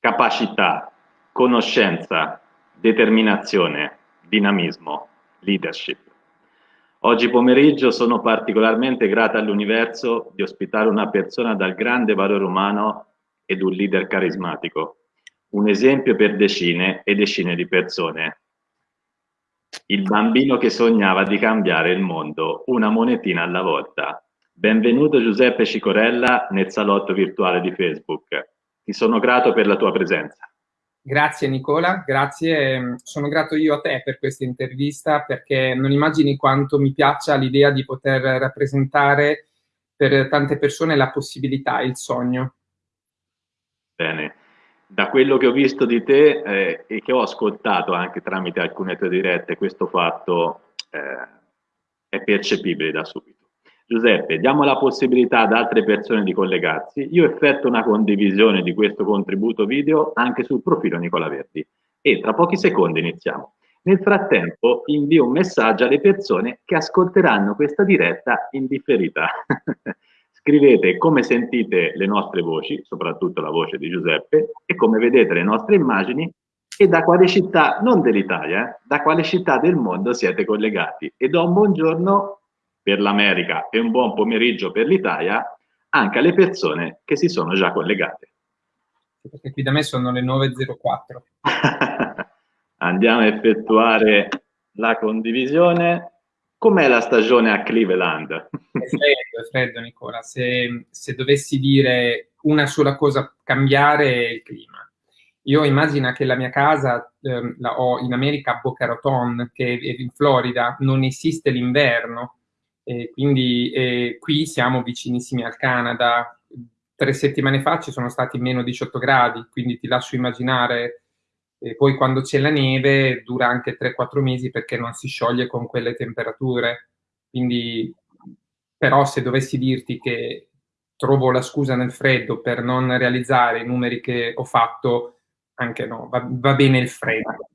capacità, conoscenza, determinazione, dinamismo, leadership. Oggi pomeriggio sono particolarmente grata all'universo di ospitare una persona dal grande valore umano ed un leader carismatico, un esempio per decine e decine di persone. Il bambino che sognava di cambiare il mondo, una monetina alla volta. Benvenuto Giuseppe Cicorella nel salotto virtuale di Facebook. Ti sono grato per la tua presenza. Grazie Nicola, grazie. Sono grato io a te per questa intervista perché non immagini quanto mi piaccia l'idea di poter rappresentare per tante persone la possibilità, il sogno. Bene, da quello che ho visto di te eh, e che ho ascoltato anche tramite alcune tue dirette, questo fatto eh, è percepibile da subito. Giuseppe, diamo la possibilità ad altre persone di collegarsi. Io effetto una condivisione di questo contributo video anche sul profilo Nicola Verdi e tra pochi secondi iniziamo. Nel frattempo invio un messaggio alle persone che ascolteranno questa diretta in differita. Scrivete come sentite le nostre voci, soprattutto la voce di Giuseppe, e come vedete le nostre immagini e da quale città, non dell'Italia, eh, da quale città del mondo siete collegati. E do un buongiorno per l'America e un buon pomeriggio per l'Italia anche alle persone che si sono già collegate. Perché qui da me sono le 9.04. Andiamo a effettuare la condivisione. Com'è la stagione a Cleveland? È freddo, è freddo Nicola. Se, se dovessi dire una sola cosa cambiare il clima. Io immagino che la mia casa eh, la ho in America a Boca Raton, che è in Florida, non esiste l'inverno, e quindi eh, qui siamo vicinissimi al Canada. Tre settimane fa ci sono stati meno 18 gradi, quindi ti lascio immaginare. E poi quando c'è la neve dura anche 3-4 mesi perché non si scioglie con quelle temperature. Quindi, però se dovessi dirti che trovo la scusa nel freddo per non realizzare i numeri che ho fatto, anche no, va, va bene il freddo.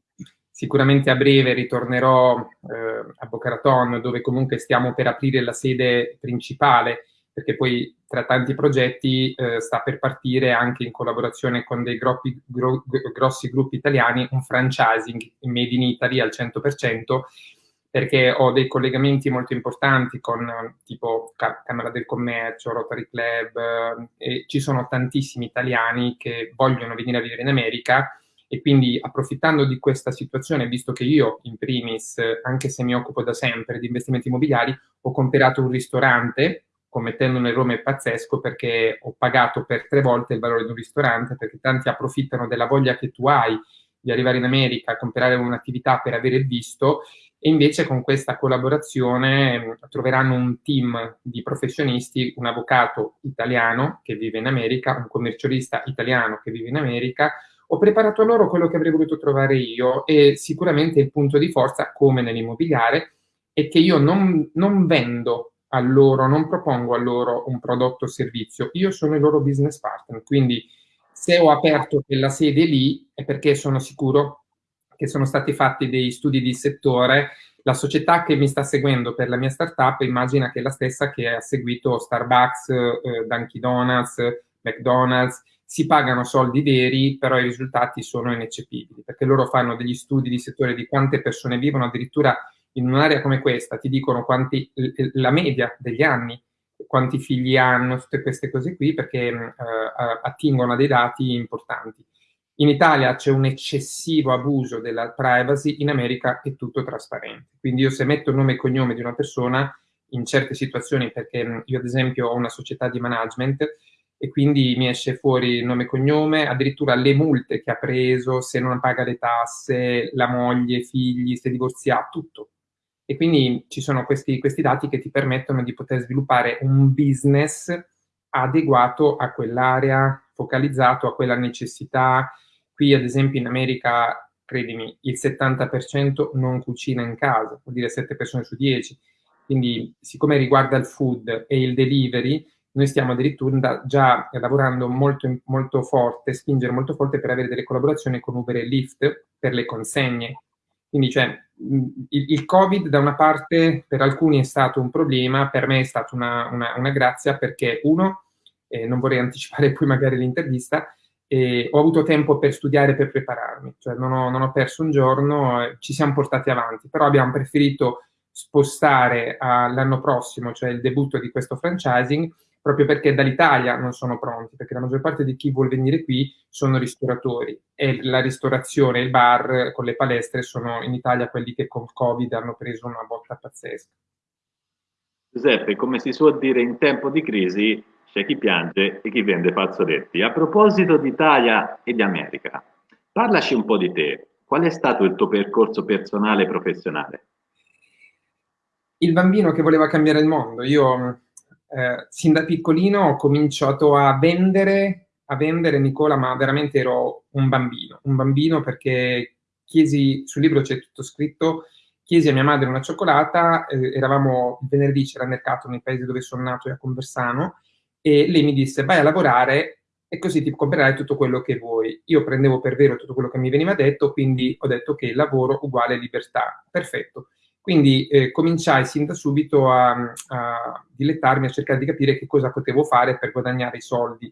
Sicuramente a breve ritornerò eh, a Boca Raton, dove comunque stiamo per aprire la sede principale, perché poi tra tanti progetti eh, sta per partire anche in collaborazione con dei groppi, gro, grossi gruppi italiani un franchising made in Italy al 100%, perché ho dei collegamenti molto importanti con tipo Camera del Commercio, Rotary Club, eh, e ci sono tantissimi italiani che vogliono venire a vivere in America e quindi approfittando di questa situazione, visto che io in primis, anche se mi occupo da sempre di investimenti immobiliari, ho comprato un ristorante commettendo un errore pazzesco perché ho pagato per tre volte il valore di un ristorante perché tanti approfittano della voglia che tu hai di arrivare in America a comprare un'attività per avere il visto e invece con questa collaborazione troveranno un team di professionisti, un avvocato italiano che vive in America, un commercialista italiano che vive in America, ho preparato a loro quello che avrei voluto trovare io e sicuramente il punto di forza, come nell'immobiliare, è che io non, non vendo a loro, non propongo a loro un prodotto o servizio, io sono il loro business partner, quindi se ho aperto quella sede lì è perché sono sicuro che sono stati fatti dei studi di settore, la società che mi sta seguendo per la mia startup immagina che è la stessa che ha seguito Starbucks, eh, Dunkin' Donuts, McDonald's, si pagano soldi veri, però i risultati sono ineccepibili, perché loro fanno degli studi di settore di quante persone vivono, addirittura in un'area come questa ti dicono quanti, la media degli anni, quanti figli hanno, tutte queste cose qui, perché eh, attingono a dei dati importanti. In Italia c'è un eccessivo abuso della privacy, in America è tutto trasparente. Quindi io se metto il nome e cognome di una persona, in certe situazioni, perché io ad esempio ho una società di management, e quindi mi esce fuori nome e cognome, addirittura le multe che ha preso, se non paga le tasse, la moglie, i figli, se divorziato, tutto. E quindi ci sono questi, questi dati che ti permettono di poter sviluppare un business adeguato a quell'area, focalizzato a quella necessità. Qui, ad esempio, in America, credimi, il 70% non cucina in casa, vuol dire 7 persone su 10. Quindi, siccome riguarda il food e il delivery, noi stiamo addirittura già lavorando molto, molto forte, spingere molto forte per avere delle collaborazioni con Uber e Lyft per le consegne. Quindi cioè, il, il, Covid da una parte per alcuni è stato un problema, per me è stata una, una, una grazia perché uno, eh, non vorrei anticipare poi magari l'intervista, e ho avuto tempo per studiare, per prepararmi, cioè non ho, non ho perso un giorno, eh, ci siamo portati avanti, però abbiamo preferito spostare all'anno prossimo, cioè il debutto di questo franchising, proprio perché dall'Italia non sono pronti, perché la maggior parte di chi vuole venire qui sono ristoratori e la ristorazione, il bar con le palestre sono in Italia quelli che con Covid hanno preso una botta pazzesca. Giuseppe, come si suol dire in tempo di crisi, c'è chi piange e chi vende fazzoletti. A proposito d'Italia e di America, parlaci un po' di te. Qual è stato il tuo percorso personale e professionale? Il bambino che voleva cambiare il mondo. Io eh, sin da piccolino ho cominciato a vendere, a vendere Nicola, ma veramente ero un bambino, un bambino perché chiesi, sul libro c'è tutto scritto, chiesi a mia madre una cioccolata, eh, eravamo il venerdì, c'era il mercato nel paese dove sono nato, a Conversano, e lei mi disse vai a lavorare e così ti comprerai tutto quello che vuoi. Io prendevo per vero tutto quello che mi veniva detto, quindi ho detto che lavoro uguale libertà. Perfetto. Quindi eh, cominciai sin da subito a, a, dilettarmi, a cercare di capire che cosa potevo fare per guadagnare i soldi.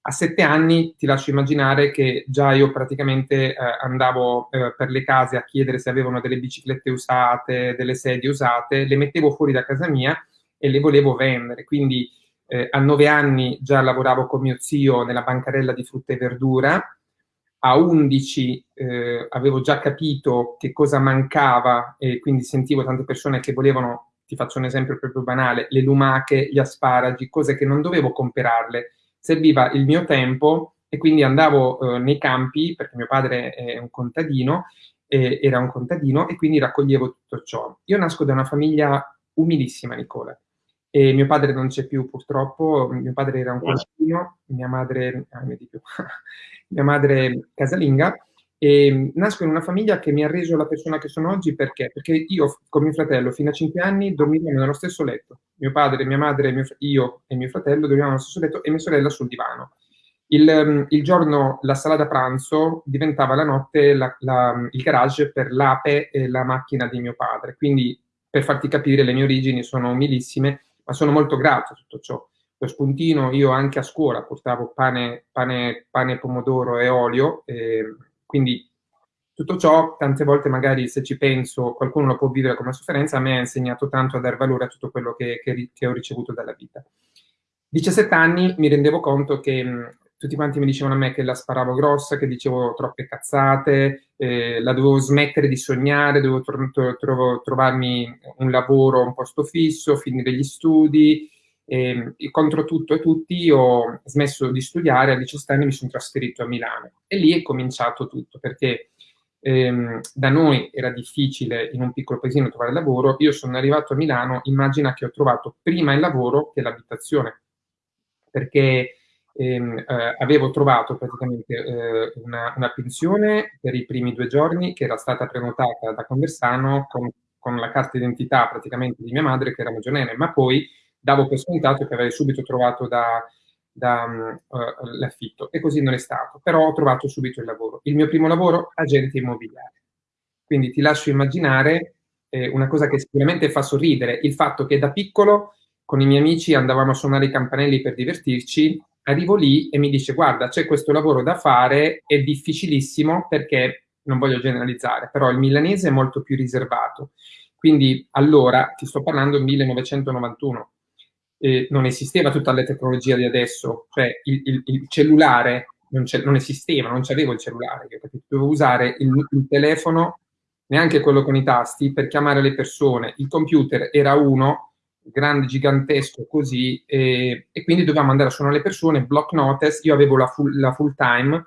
A sette anni ti lascio immaginare che già io praticamente eh, andavo eh, per le case a chiedere se avevano delle biciclette usate, delle sedie usate, le mettevo fuori da casa mia e le volevo vendere. Quindi eh, a nove anni già lavoravo con mio zio nella bancarella di frutta e verdura, a 11 eh, avevo già capito che cosa mancava e quindi sentivo tante persone che volevano, ti faccio un esempio proprio banale, le lumache, gli asparagi, cose che non dovevo comprarle, serviva il mio tempo e quindi andavo eh, nei campi, perché mio padre è un contadino, eh, era un contadino e quindi raccoglievo tutto ciò. Io nasco da una famiglia umilissima, Nicola. E mio padre non c'è più purtroppo, mio padre era un contadino, mia madre, ah, mia madre casalinga, e nasco in una famiglia che mi ha reso la persona che sono oggi perché? Perché io con mio fratello fino a 5 anni dormivamo nello stesso letto. Mio padre, mia madre, mio, io e mio fratello dormivamo nello stesso letto e mia sorella sul divano. Il, il giorno la sala da pranzo diventava la notte la, la, il garage per l'ape e la macchina di mio padre. Quindi per farti capire le mie origini sono umilissime ma sono molto grato a tutto ciò. Lo spuntino io anche a scuola portavo pane, pane, pane pomodoro e olio, e quindi tutto ciò, tante volte magari se ci penso, qualcuno lo può vivere come sofferenza, a me ha insegnato tanto a dare valore a tutto quello che, che, che ho ricevuto dalla vita. 17 anni mi rendevo conto che tutti quanti mi dicevano a me che la sparavo grossa, che dicevo troppe cazzate, eh, la dovevo smettere di sognare, dovevo tro tro trovarmi un lavoro, un posto fisso, finire gli studi. E, e contro tutto e tutti ho smesso di studiare, a 17 anni mi sono trasferito a Milano e lì è cominciato tutto perché ehm, da noi era difficile in un piccolo paesino trovare lavoro, io sono arrivato a Milano, immagina che ho trovato prima il lavoro che l'abitazione, perché ehm, eh, avevo trovato praticamente eh, una, una, pensione per i primi due giorni che era stata prenotata da Conversano con, con la carta d'identità praticamente di mia madre che era maggiorenne, ma poi davo per scontato che avrei subito trovato da, da uh, l'affitto e così non è stato, però ho trovato subito il lavoro. Il mio primo lavoro, agente immobiliare. Quindi ti lascio immaginare eh, una cosa che sicuramente fa sorridere, il fatto che da piccolo con i miei amici andavamo a suonare i campanelli per divertirci arrivo lì e mi dice guarda c'è questo lavoro da fare, è difficilissimo perché, non voglio generalizzare, però il milanese è molto più riservato. Quindi allora, ti sto parlando del 1991, eh, non esisteva tutta la tecnologia di adesso, cioè il, il, il cellulare non, non, esisteva, non c'avevo il cellulare, dovevo usare il, il telefono, neanche quello con i tasti, per chiamare le persone. Il computer era uno, grande, gigantesco così, e, e, quindi dovevamo andare a suonare le persone, block notice, io avevo la full, la full time,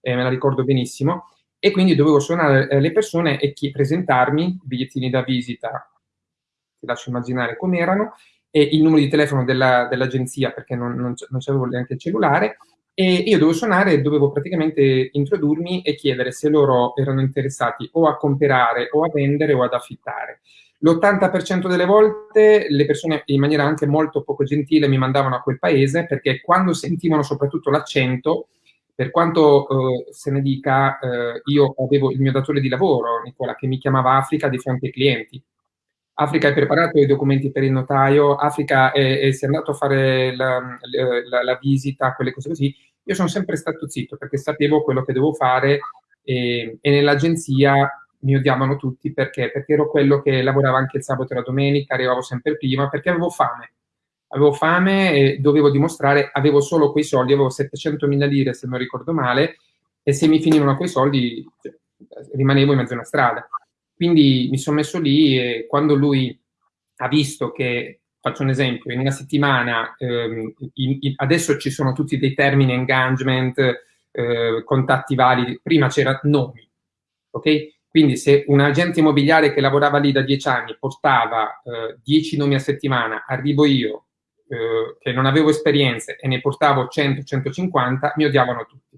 eh, me la ricordo benissimo, e quindi dovevo suonare eh, le persone e chi, presentarmi, bigliettini da visita, ti lascio immaginare com'erano, e il numero di telefono della, dell'agenzia, perché non, non, non c'avevo neanche il cellulare, e io dovevo suonare dovevo praticamente introdurmi e chiedere se loro erano interessati o a comprare o a vendere o ad affittare. L'80% delle volte le persone in maniera anche molto poco gentile mi mandavano a quel paese perché quando sentivano soprattutto l'accento, per quanto eh, se ne dica, eh, io avevo il mio datore di lavoro, Nicola, che mi chiamava Africa di fronte ai clienti. Africa hai preparato i documenti per il notaio, Africa è, è, è andato a fare la, la, la, visita, quelle cose così, Io sono sempre stato zitto perché sapevo quello che devo fare e, e nell'agenzia mi odiavano tutti perché? Perché ero quello che lavorava anche il sabato e la domenica, arrivavo sempre prima, perché avevo fame. Avevo fame e dovevo dimostrare, avevo solo quei soldi, avevo 700 mila lire se non ricordo male, e se mi finivano quei soldi cioè, rimanevo in mezzo a una strada. Quindi mi sono messo lì e quando lui ha visto che, faccio un esempio, in una settimana, ehm, in, in, adesso ci sono tutti dei termini, engagement, eh, contatti validi, prima c'era nomi, ok? Quindi se un agente immobiliare che lavorava lì da dieci anni portava eh, dieci nomi a settimana, arrivo io eh, che non avevo esperienze e ne portavo 100-150, mi odiavano tutti.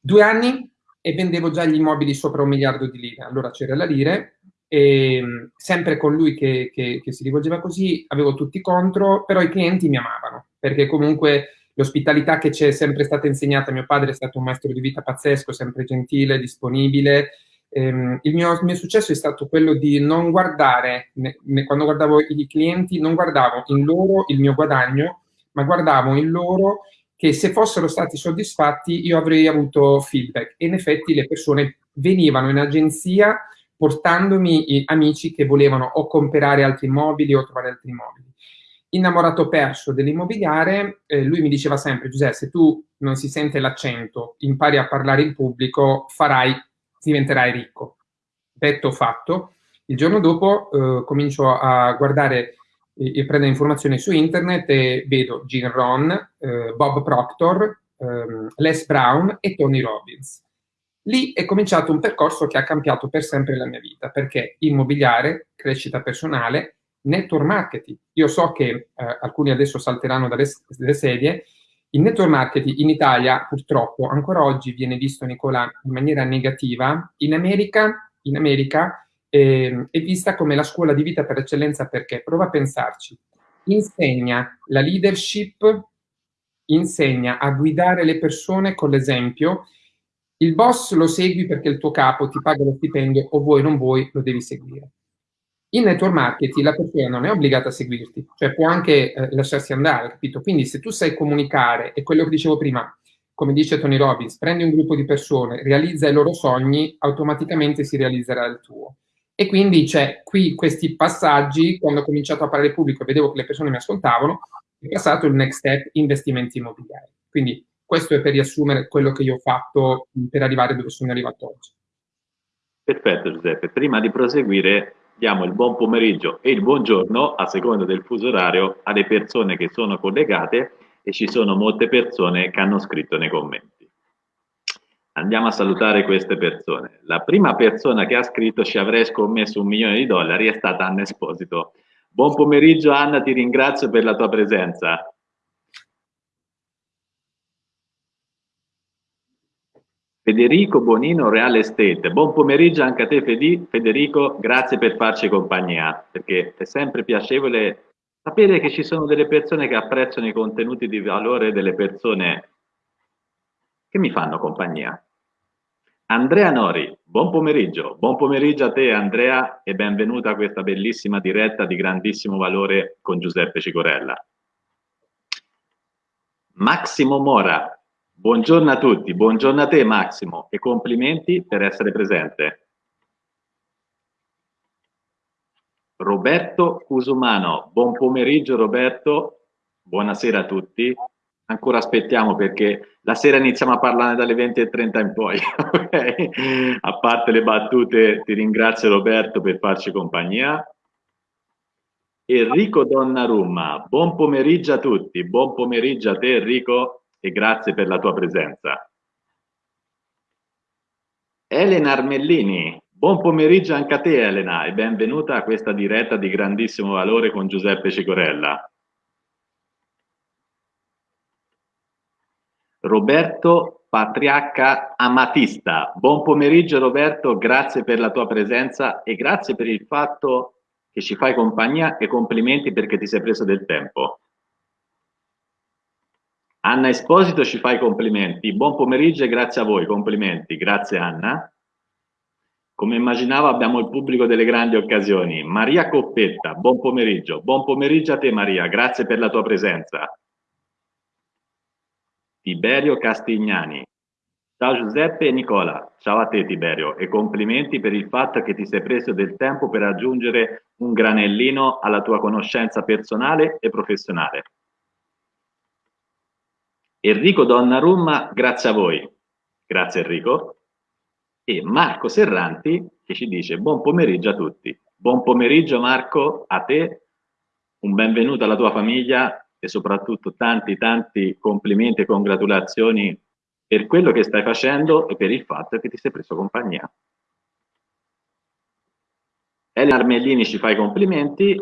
Due anni e vendevo già gli immobili sopra un miliardo di lire, allora c'era la lire, e mm, sempre con lui che, che, che, si rivolgeva così, avevo tutti contro, però i clienti mi amavano, perché comunque l'ospitalità che ci è sempre stata insegnata, mio padre è stato un maestro di vita pazzesco, sempre gentile, disponibile, ehm, il, mio, il, mio, successo è stato quello di non guardare, ne, ne, quando guardavo i clienti, non guardavo in loro il mio guadagno, ma guardavo in loro che se fossero stati soddisfatti io avrei avuto feedback. E in effetti le persone venivano in agenzia portandomi amici che volevano o comprare altri immobili o trovare altri immobili. Innamorato perso dell'immobiliare, eh, lui mi diceva sempre, Giuseppe, se tu non si sente l'accento, impari a parlare in pubblico, farai, diventerai ricco. Detto fatto, il giorno dopo eh, comincio a guardare e prendo informazioni su internet e vedo Gene Ron, eh, Bob Proctor, ehm, Les Brown e Tony Robbins. Lì è cominciato un percorso che ha cambiato per sempre la mia vita, perché immobiliare, crescita personale, network marketing. Io so che eh, alcuni adesso salteranno dalle, dalle sedie, il network marketing in Italia purtroppo ancora oggi viene visto, Nicola, in maniera negativa. In America, in America eh, è vista come la scuola di vita per eccellenza perché, prova a pensarci, insegna la leadership, insegna a guidare le persone con l'esempio, il boss lo segui perché il tuo capo ti paga lo stipendio o vuoi non vuoi, lo devi seguire. In network marketing la persona non è obbligata a seguirti, cioè può anche eh, lasciarsi andare, capito? Quindi se tu sai comunicare, e quello che dicevo prima, come dice Tony Robbins, prendi un gruppo di persone, realizza i loro sogni, automaticamente si realizzerà il tuo. E quindi c'è qui questi passaggi, quando ho cominciato a parlare pubblico e vedevo che le persone mi ascoltavano, è passato il next step, investimenti immobiliari. Quindi questo è per riassumere quello che io ho fatto per arrivare dove sono arrivato oggi. Perfetto Giuseppe, prima di proseguire diamo il buon pomeriggio e il buongiorno a seconda del fuso orario alle persone che sono collegate e ci sono molte persone che hanno scritto nei commenti. Andiamo a salutare queste persone. La prima persona che ha scritto ci avrei scommesso un milione di dollari è stata Anna Esposito. Buon pomeriggio Anna, ti ringrazio per la tua presenza. Federico Bonino Real Estate, buon pomeriggio anche a te Federico, grazie per farci compagnia, perché è sempre piacevole sapere che ci sono delle persone che apprezzano i contenuti di valore delle persone che mi fanno compagnia. Andrea Nori, buon pomeriggio, buon pomeriggio a te Andrea e benvenuta a questa bellissima diretta di grandissimo valore con Giuseppe Cicorella. Massimo Mora, buongiorno a tutti, buongiorno a te Massimo e complimenti per essere presente. Roberto Cusumano, buon pomeriggio Roberto, buonasera a tutti, ancora aspettiamo perché la sera iniziamo a parlare dalle 20.30 in poi. A parte le battute, ti ringrazio Roberto per farci compagnia. Enrico Donnarumma, buon pomeriggio a tutti, buon pomeriggio a te Enrico e grazie per la tua presenza. Elena Armellini, buon pomeriggio anche a te Elena e benvenuta a questa diretta di grandissimo valore con Giuseppe Cicorella. Roberto Patriacca Amatista. Buon pomeriggio Roberto, grazie per la tua presenza e grazie per il fatto che ci fai compagnia e complimenti perché ti sei preso del tempo. Anna Esposito ci fai complimenti. Buon pomeriggio e grazie a voi, complimenti. Grazie Anna. Come immaginavo abbiamo il pubblico delle grandi occasioni. Maria Coppetta, buon pomeriggio. Buon pomeriggio a te Maria, grazie per la tua presenza. Tiberio Castignani. Ciao Giuseppe e Nicola, ciao a te Tiberio e complimenti per il fatto che ti sei preso del tempo per aggiungere un granellino alla tua conoscenza personale e professionale. Enrico Donnarumma, grazie a voi. Grazie Enrico. E Marco Serranti che ci dice buon pomeriggio a tutti. Buon pomeriggio Marco, a te, un benvenuto alla tua famiglia e soprattutto tanti tanti complimenti e congratulazioni per quello che stai facendo e per il fatto che ti sei preso compagnia. Elena Armellini ci fa i complimenti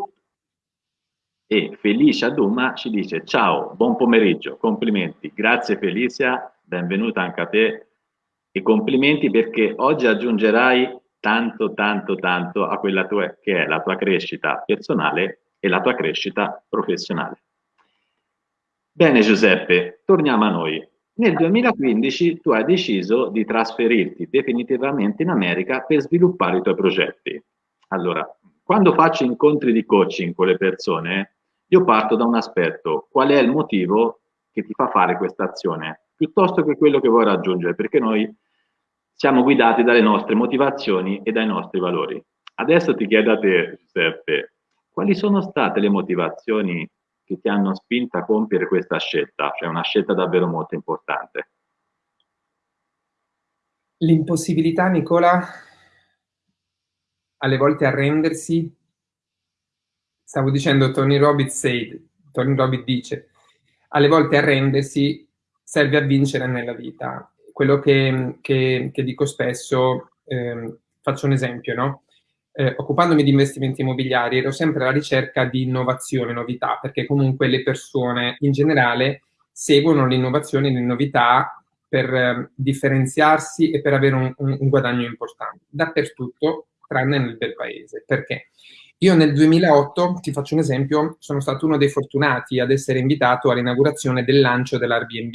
e Felicia Duma ci dice ciao, buon pomeriggio, complimenti, grazie Felicia, benvenuta anche a te e complimenti perché oggi aggiungerai tanto tanto tanto a quella tua, che è la tua crescita personale e la tua crescita professionale. Bene Giuseppe, torniamo a noi. Nel 2015 tu hai deciso di trasferirti definitivamente in America per sviluppare i tuoi progetti. Allora, quando faccio incontri di coaching con le persone, io parto da un aspetto, qual è il motivo che ti fa fare questa azione, piuttosto che quello che vuoi raggiungere, perché noi siamo guidati dalle nostre motivazioni e dai nostri valori. Adesso ti chiedo a te, Giuseppe, quali sono state le motivazioni che ti hanno spinto a compiere questa scelta, cioè una scelta davvero molto importante. L'impossibilità, Nicola, alle volte arrendersi. Stavo dicendo Tony Robbins said, Tony Robbins dice, alle volte arrendersi serve a vincere nella vita. Quello che, che, che dico spesso, eh, faccio un esempio, no? eh, occupandomi di investimenti immobiliari ero sempre alla ricerca di innovazione, novità, perché comunque le persone in generale seguono l'innovazione e le novità per eh, differenziarsi e per avere un, un, un, guadagno importante, dappertutto, tranne nel bel paese. Perché? Io nel 2008, ti faccio un esempio, sono stato uno dei fortunati ad essere invitato all'inaugurazione del lancio dell'Airbnb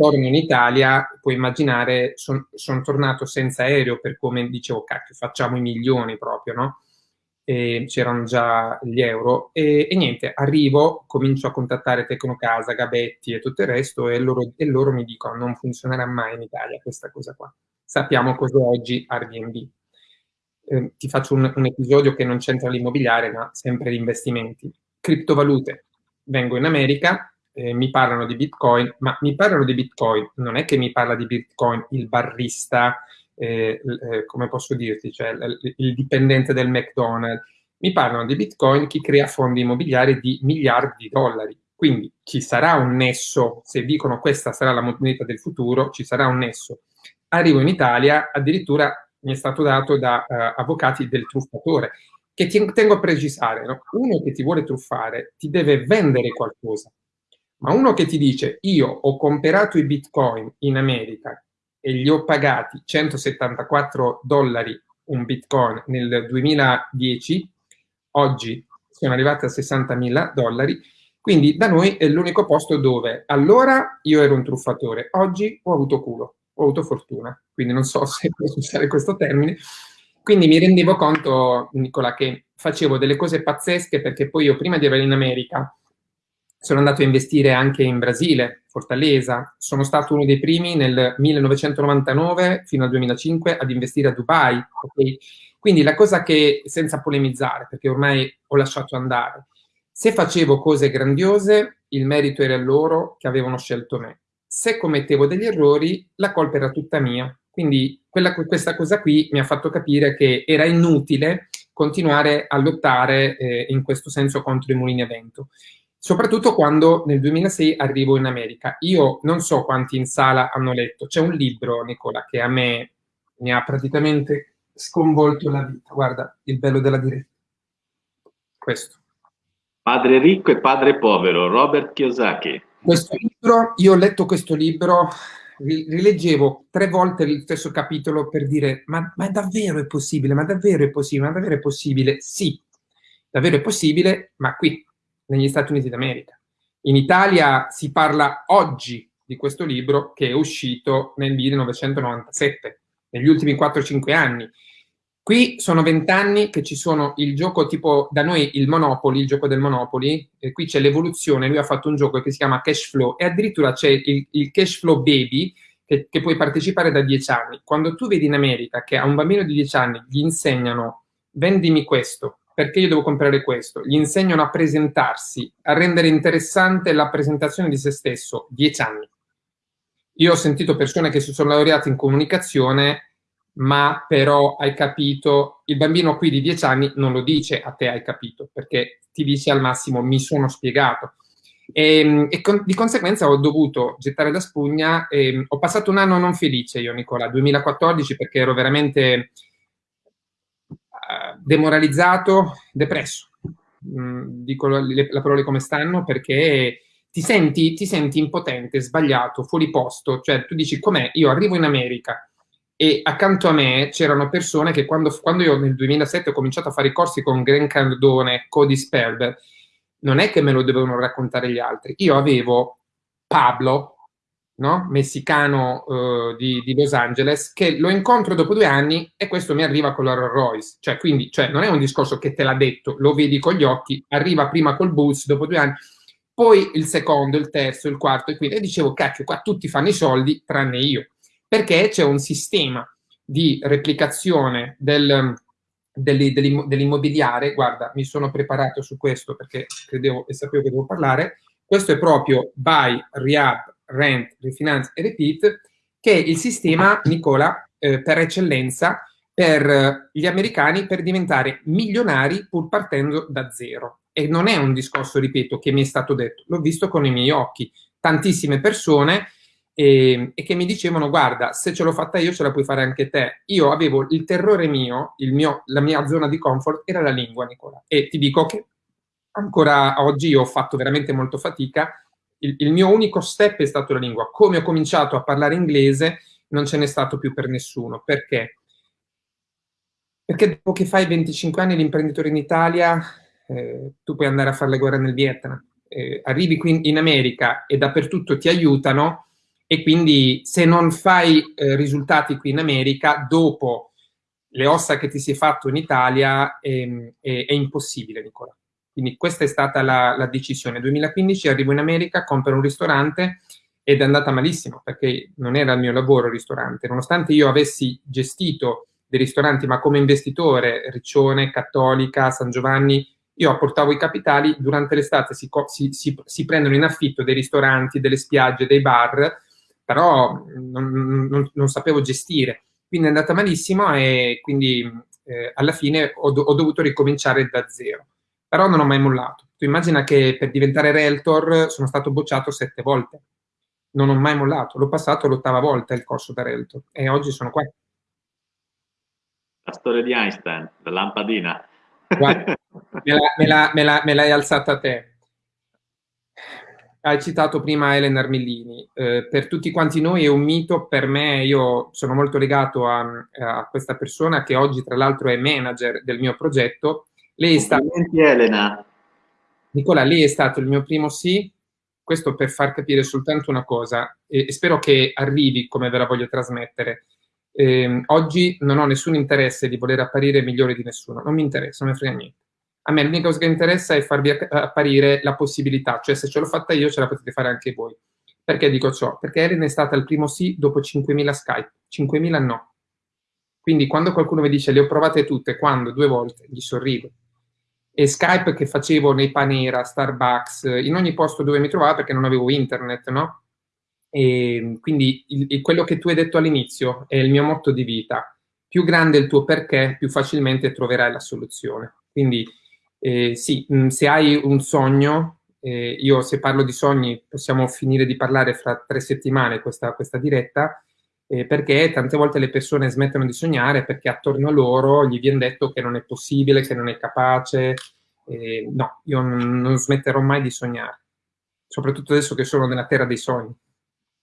torno in Italia, puoi immaginare, sono son tornato senza aereo per come dicevo, cacchio, facciamo i milioni proprio, no? c'erano già gli euro e, e, niente, arrivo, comincio a contattare Tecnocasa, Gabetti e tutto il resto e loro, e loro mi dicono non funzionerà mai in Italia questa cosa qua. Sappiamo cos'è oggi Airbnb. Eh, ti faccio un, un episodio che non c'entra l'immobiliare, ma sempre gli investimenti. Criptovalute. Vengo in America, eh, mi parlano di Bitcoin, ma mi parlano di Bitcoin, non è che mi parla di Bitcoin il barrista, eh, eh, come posso dirti, cioè il, il dipendente del McDonald's, mi parlano di Bitcoin chi crea fondi immobiliari di miliardi di dollari. Quindi ci sarà un nesso, se dicono questa sarà la moneta del futuro, ci sarà un nesso. Arrivo in Italia, addirittura mi è stato dato da uh, avvocati del truffatore, che ti, tengo a precisare, no? uno che ti vuole truffare ti deve vendere qualcosa, ma uno che ti dice io ho comprato i bitcoin in America e li ho pagati 174 dollari un bitcoin nel 2010, oggi sono arrivati a 60 mila dollari, quindi da noi è l'unico posto dove allora io ero un truffatore, oggi ho avuto culo, ho avuto fortuna, quindi non so se posso usare questo termine. Quindi mi rendevo conto, Nicola, che facevo delle cose pazzesche perché poi io prima di arrivare in America sono andato a investire anche in Brasile, Fortaleza. Sono stato uno dei primi nel 1999 fino al 2005 ad investire a Dubai. Okay? Quindi la cosa che, senza polemizzare, perché ormai ho lasciato andare, se facevo cose grandiose, il merito era loro che avevano scelto me. Se commettevo degli errori, la colpa era tutta mia. Quindi quella, questa cosa qui mi ha fatto capire che era inutile continuare a lottare eh, in questo senso contro i mulini a vento soprattutto quando nel 2006 arrivo in America. Io non so quanti in sala hanno letto, c'è un libro, Nicola, che a me mi ha praticamente sconvolto la vita. Guarda, il bello della diretta. Questo. Padre ricco e padre povero, Robert Kiyosaki. Questo libro, io ho letto questo libro, rileggevo tre volte il stesso capitolo per dire ma, ma davvero è possibile, ma davvero è possibile, ma davvero è possibile? Sì, davvero è possibile, ma qui negli Stati Uniti d'America. In Italia si parla oggi di questo libro che è uscito nel 1997, negli ultimi 4-5 anni. Qui sono vent'anni che ci sono il gioco tipo, da noi il Monopoly, il gioco del Monopoly, e qui c'è l'evoluzione, lui ha fatto un gioco che si chiama Cash Flow e addirittura c'è il, il Cash Flow Baby che, che, puoi partecipare da dieci anni. Quando tu vedi in America che a un bambino di dieci anni gli insegnano vendimi questo, perché io devo comprare questo, gli insegnano a presentarsi, a rendere interessante la presentazione di se stesso, dieci anni. Io ho sentito persone che si sono laureate in comunicazione ma però hai capito, il bambino qui di 10 anni non lo dice a te hai capito, perché ti dice al massimo mi sono spiegato. E, ehm, e con, di conseguenza ho dovuto gettare la spugna, e, ehm, ho passato un anno non felice io Nicola, 2014 perché ero veramente uh, demoralizzato, depresso, mm, dico le, le parole come stanno perché ti senti, ti senti impotente, sbagliato, fuori posto, cioè tu dici com'è, io arrivo in America, e accanto a me c'erano persone che quando, quando, io nel 2007 ho cominciato a fare i corsi con Grant Cardone, Cody Sperber, non è che me lo dovevano raccontare gli altri. Io avevo Pablo, no? messicano uh, di, di, Los Angeles, che lo incontro dopo due anni e questo mi arriva con la Rolls Royce. Cioè, quindi, cioè, non è un discorso che te l'ha detto, lo vedi con gli occhi, arriva prima col bus, dopo due anni, poi il secondo, il terzo, il quarto e quindi e dicevo, cacchio, qua tutti fanno i soldi, tranne io perché c'è un sistema di replicazione del, dell'immobiliare, guarda, mi sono preparato su questo perché credevo e sapevo che devo parlare, questo è proprio Buy, Rehab, Rent, Refinance e Repeat, che è il sistema, Nicola, eh, per eccellenza per gli americani per diventare milionari pur partendo da zero. E non è un discorso, ripeto, che mi è stato detto, l'ho visto con i miei occhi. Tantissime persone e, e, che mi dicevano guarda se ce l'ho fatta io ce la puoi fare anche te. Io avevo il terrore mio, il mio la mia zona di comfort era la lingua Nicola. E ti dico che ancora oggi ho fatto veramente molto fatica. Il, il mio unico step è stato la lingua. Come ho cominciato a parlare inglese non ce n'è stato più per nessuno. Perché? perché dopo che fai 25 anni l'imprenditore in Italia eh, tu puoi andare a fare le guerre nel Vietnam. Eh, arrivi qui in America e dappertutto ti aiutano e quindi se non fai eh, risultati qui in America, dopo le ossa che ti si è fatto in Italia è, è, è impossibile, Nicola. Quindi questa è stata la, la decisione. 2015 arrivo in America, compro un ristorante ed è andata malissimo perché non era il mio lavoro il ristorante. Nonostante io avessi gestito dei ristoranti, ma come investitore, Riccione, Cattolica, San Giovanni, io apportavo i capitali, durante l'estate si, si, si, si, prendono in affitto dei ristoranti, delle spiagge, dei bar però non, non, non, sapevo gestire. Quindi è andata malissimo e quindi eh, alla fine ho, ho, dovuto ricominciare da zero. Però non ho mai mollato. Tu immagina che per diventare realtor sono stato bocciato sette volte. Non ho mai mollato. L'ho passato l'ottava volta il corso da realtor e oggi sono qua. La storia di Einstein, la lampadina. Guarda, me l'hai alzata a te hai citato prima Elena Armellini, eh, per tutti quanti noi è un mito, per me io sono molto legato a, a questa persona che oggi tra l'altro è manager del mio progetto. Lei è stata... Elena. Nicola, lei è stato il mio primo sì, questo per far capire soltanto una cosa e, e spero che arrivi come ve la voglio trasmettere. Eh, oggi non ho nessun interesse di voler apparire migliore di nessuno, non mi interessa, non mi frega niente a me l'unica cosa che interessa è farvi apparire la possibilità, cioè se ce l'ho fatta io ce la potete fare anche voi. Perché dico ciò? Perché Erin è stata il primo sì dopo 5.000 Skype, 5.000 no. Quindi quando qualcuno mi dice le ho provate tutte, quando? Due volte, gli sorrido. E Skype che facevo nei Panera, Starbucks, in ogni posto dove mi trovavo perché non avevo internet, no? E quindi il, il, quello che tu hai detto all'inizio è il mio motto di vita. Più grande il tuo perché, più facilmente troverai la soluzione. Quindi eh, sì, mm, se hai un sogno, eh, io se parlo di sogni possiamo finire di parlare fra tre settimane questa, questa diretta, eh, perché tante volte le persone smettono di sognare perché attorno a loro gli viene detto che non è possibile, che non è capace. no, io non, non smetterò mai di sognare, soprattutto adesso che sono nella terra dei sogni.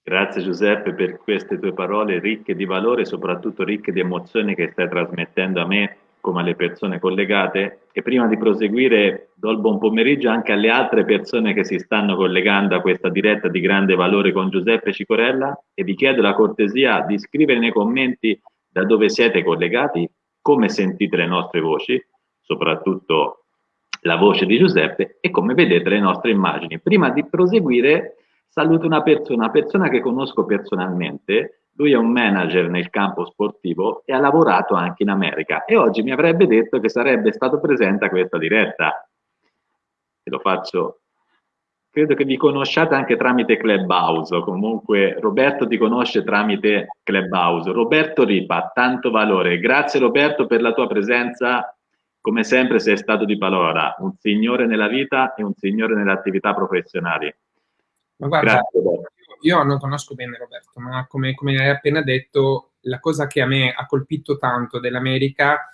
Grazie Giuseppe per queste tue parole ricche di valore e soprattutto ricche di emozioni che stai trasmettendo a me come alle persone collegate e prima di proseguire do il buon pomeriggio anche alle altre persone che si stanno collegando a questa diretta di grande valore con Giuseppe Cicorella e vi chiedo la cortesia di scrivere nei commenti da dove siete collegati, come sentite le nostre voci, soprattutto la voce di Giuseppe, e come vedete le nostre immagini. Prima di proseguire, saluto una persona, una persona che conosco personalmente, lui è un manager nel campo sportivo e ha lavorato anche in America e oggi mi avrebbe detto che sarebbe stato presente a questa diretta. E lo faccio credo che vi conosciate anche tramite Clubhouse, comunque Roberto ti conosce tramite Clubhouse. Roberto Ripa, tanto valore. Grazie Roberto per la tua presenza, come sempre sei stato di parola, un signore nella vita e un signore nelle attività professionali. Ma guarda, Grazie, io non conosco bene Roberto, ma come, come hai appena detto, la cosa che a me ha colpito tanto dell'America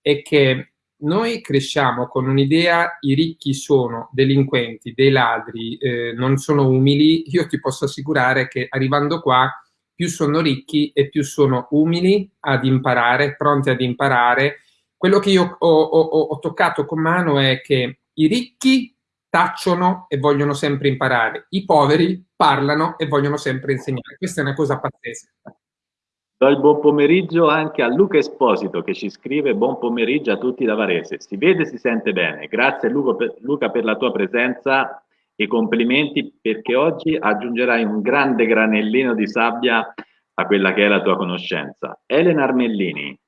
è che noi cresciamo con un'idea, i ricchi sono delinquenti, dei ladri, eh, non sono umili, io ti posso assicurare che arrivando qua più sono ricchi e più sono umili ad imparare, pronti ad imparare. Quello che io ho, ho, ho toccato con mano è che i ricchi tacciono e vogliono sempre imparare, i poveri parlano e vogliono sempre insegnare. Questa è una cosa pazzesca. Do il buon pomeriggio anche a Luca Esposito che ci scrive buon pomeriggio a tutti da Varese. Si vede e si sente bene. Grazie Luca per la tua presenza e complimenti perché oggi aggiungerai un grande granellino di sabbia a quella che è la tua conoscenza. Elena Armellini.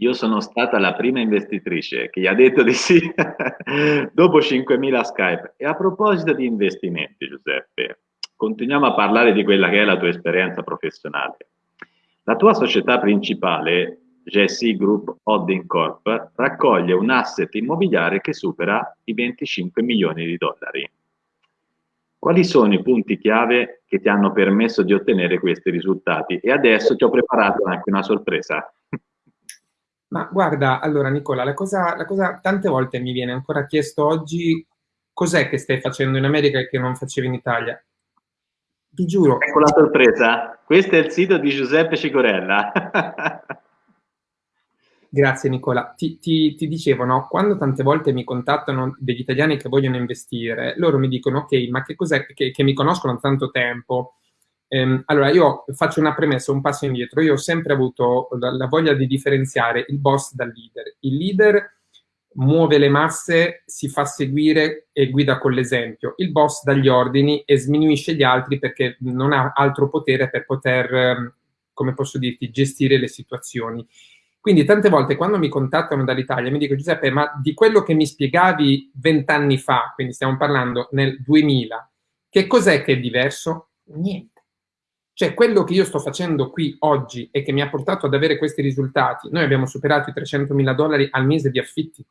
Io sono stata la prima investitrice che gli ha detto di sì dopo 5.000 Skype. E a proposito di investimenti, Giuseppe, continuiamo a parlare di quella che è la tua esperienza professionale. La tua società principale, GSI Group Holding Corp, raccoglie un asset immobiliare che supera i 25 milioni di dollari. Quali sono i punti chiave che ti hanno permesso di ottenere questi risultati? E adesso ti ho preparato anche una sorpresa. Ma guarda, allora Nicola, la cosa, la cosa tante volte mi viene ancora chiesto oggi cos'è che stai facendo in America e che non facevi in Italia? Ti giuro. Ecco la sorpresa. Questo è il sito di Giuseppe Cicorella. Grazie Nicola. Ti, ti, ti, dicevo, no? quando tante volte mi contattano degli italiani che vogliono investire, loro mi dicono, ok, ma che cos'è che, che mi conoscono da tanto tempo? Ehm, allora, io faccio una premessa, un passo indietro. Io ho sempre avuto la, la voglia di differenziare il boss dal leader. Il leader muove le masse, si fa seguire e guida con l'esempio. Il boss dà gli ordini e sminuisce gli altri perché non ha altro potere per poter, ehm, come posso dirti, gestire le situazioni. Quindi tante volte quando mi contattano dall'Italia mi dicono Giuseppe, ma di quello che mi spiegavi vent'anni fa, quindi stiamo parlando nel 2000, che cos'è che è diverso? Niente. Cioè, quello che io sto facendo qui oggi e che mi ha portato ad avere questi risultati, noi abbiamo superato i 300 mila dollari al mese di affitti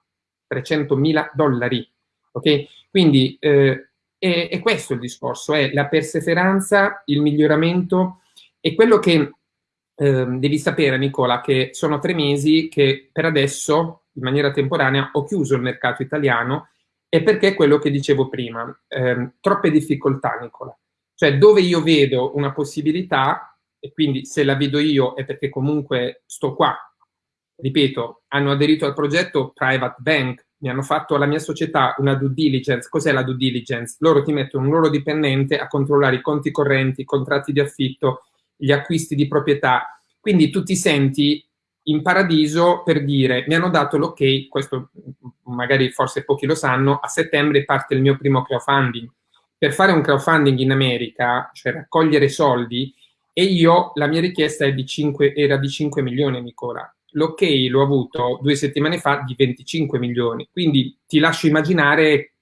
300 mila dollari. Ok? Quindi eh, è, è, questo il discorso, è la perseveranza, il miglioramento e quello che eh, devi sapere, Nicola, che sono tre mesi che per adesso, in maniera temporanea, ho chiuso il mercato italiano e perché quello che dicevo prima, eh, troppe difficoltà, Nicola. Cioè, dove io vedo una possibilità, e quindi se la vedo io è perché comunque sto qua, ripeto, hanno aderito al progetto Private Bank, mi hanno fatto alla mia società una due diligence. Cos'è la due diligence? Loro ti mettono un loro dipendente a controllare i conti correnti, i contratti di affitto, gli acquisti di proprietà. Quindi tu ti senti in paradiso per dire mi hanno dato l'ok, questo magari forse pochi lo sanno, a settembre parte il mio primo crowdfunding. Per fare un crowdfunding in America, cioè raccogliere soldi, e io la mia richiesta di 5, era di 5 milioni, Nicola l'ok l'ho avuto due settimane fa di 25 milioni, quindi ti lascio immaginare,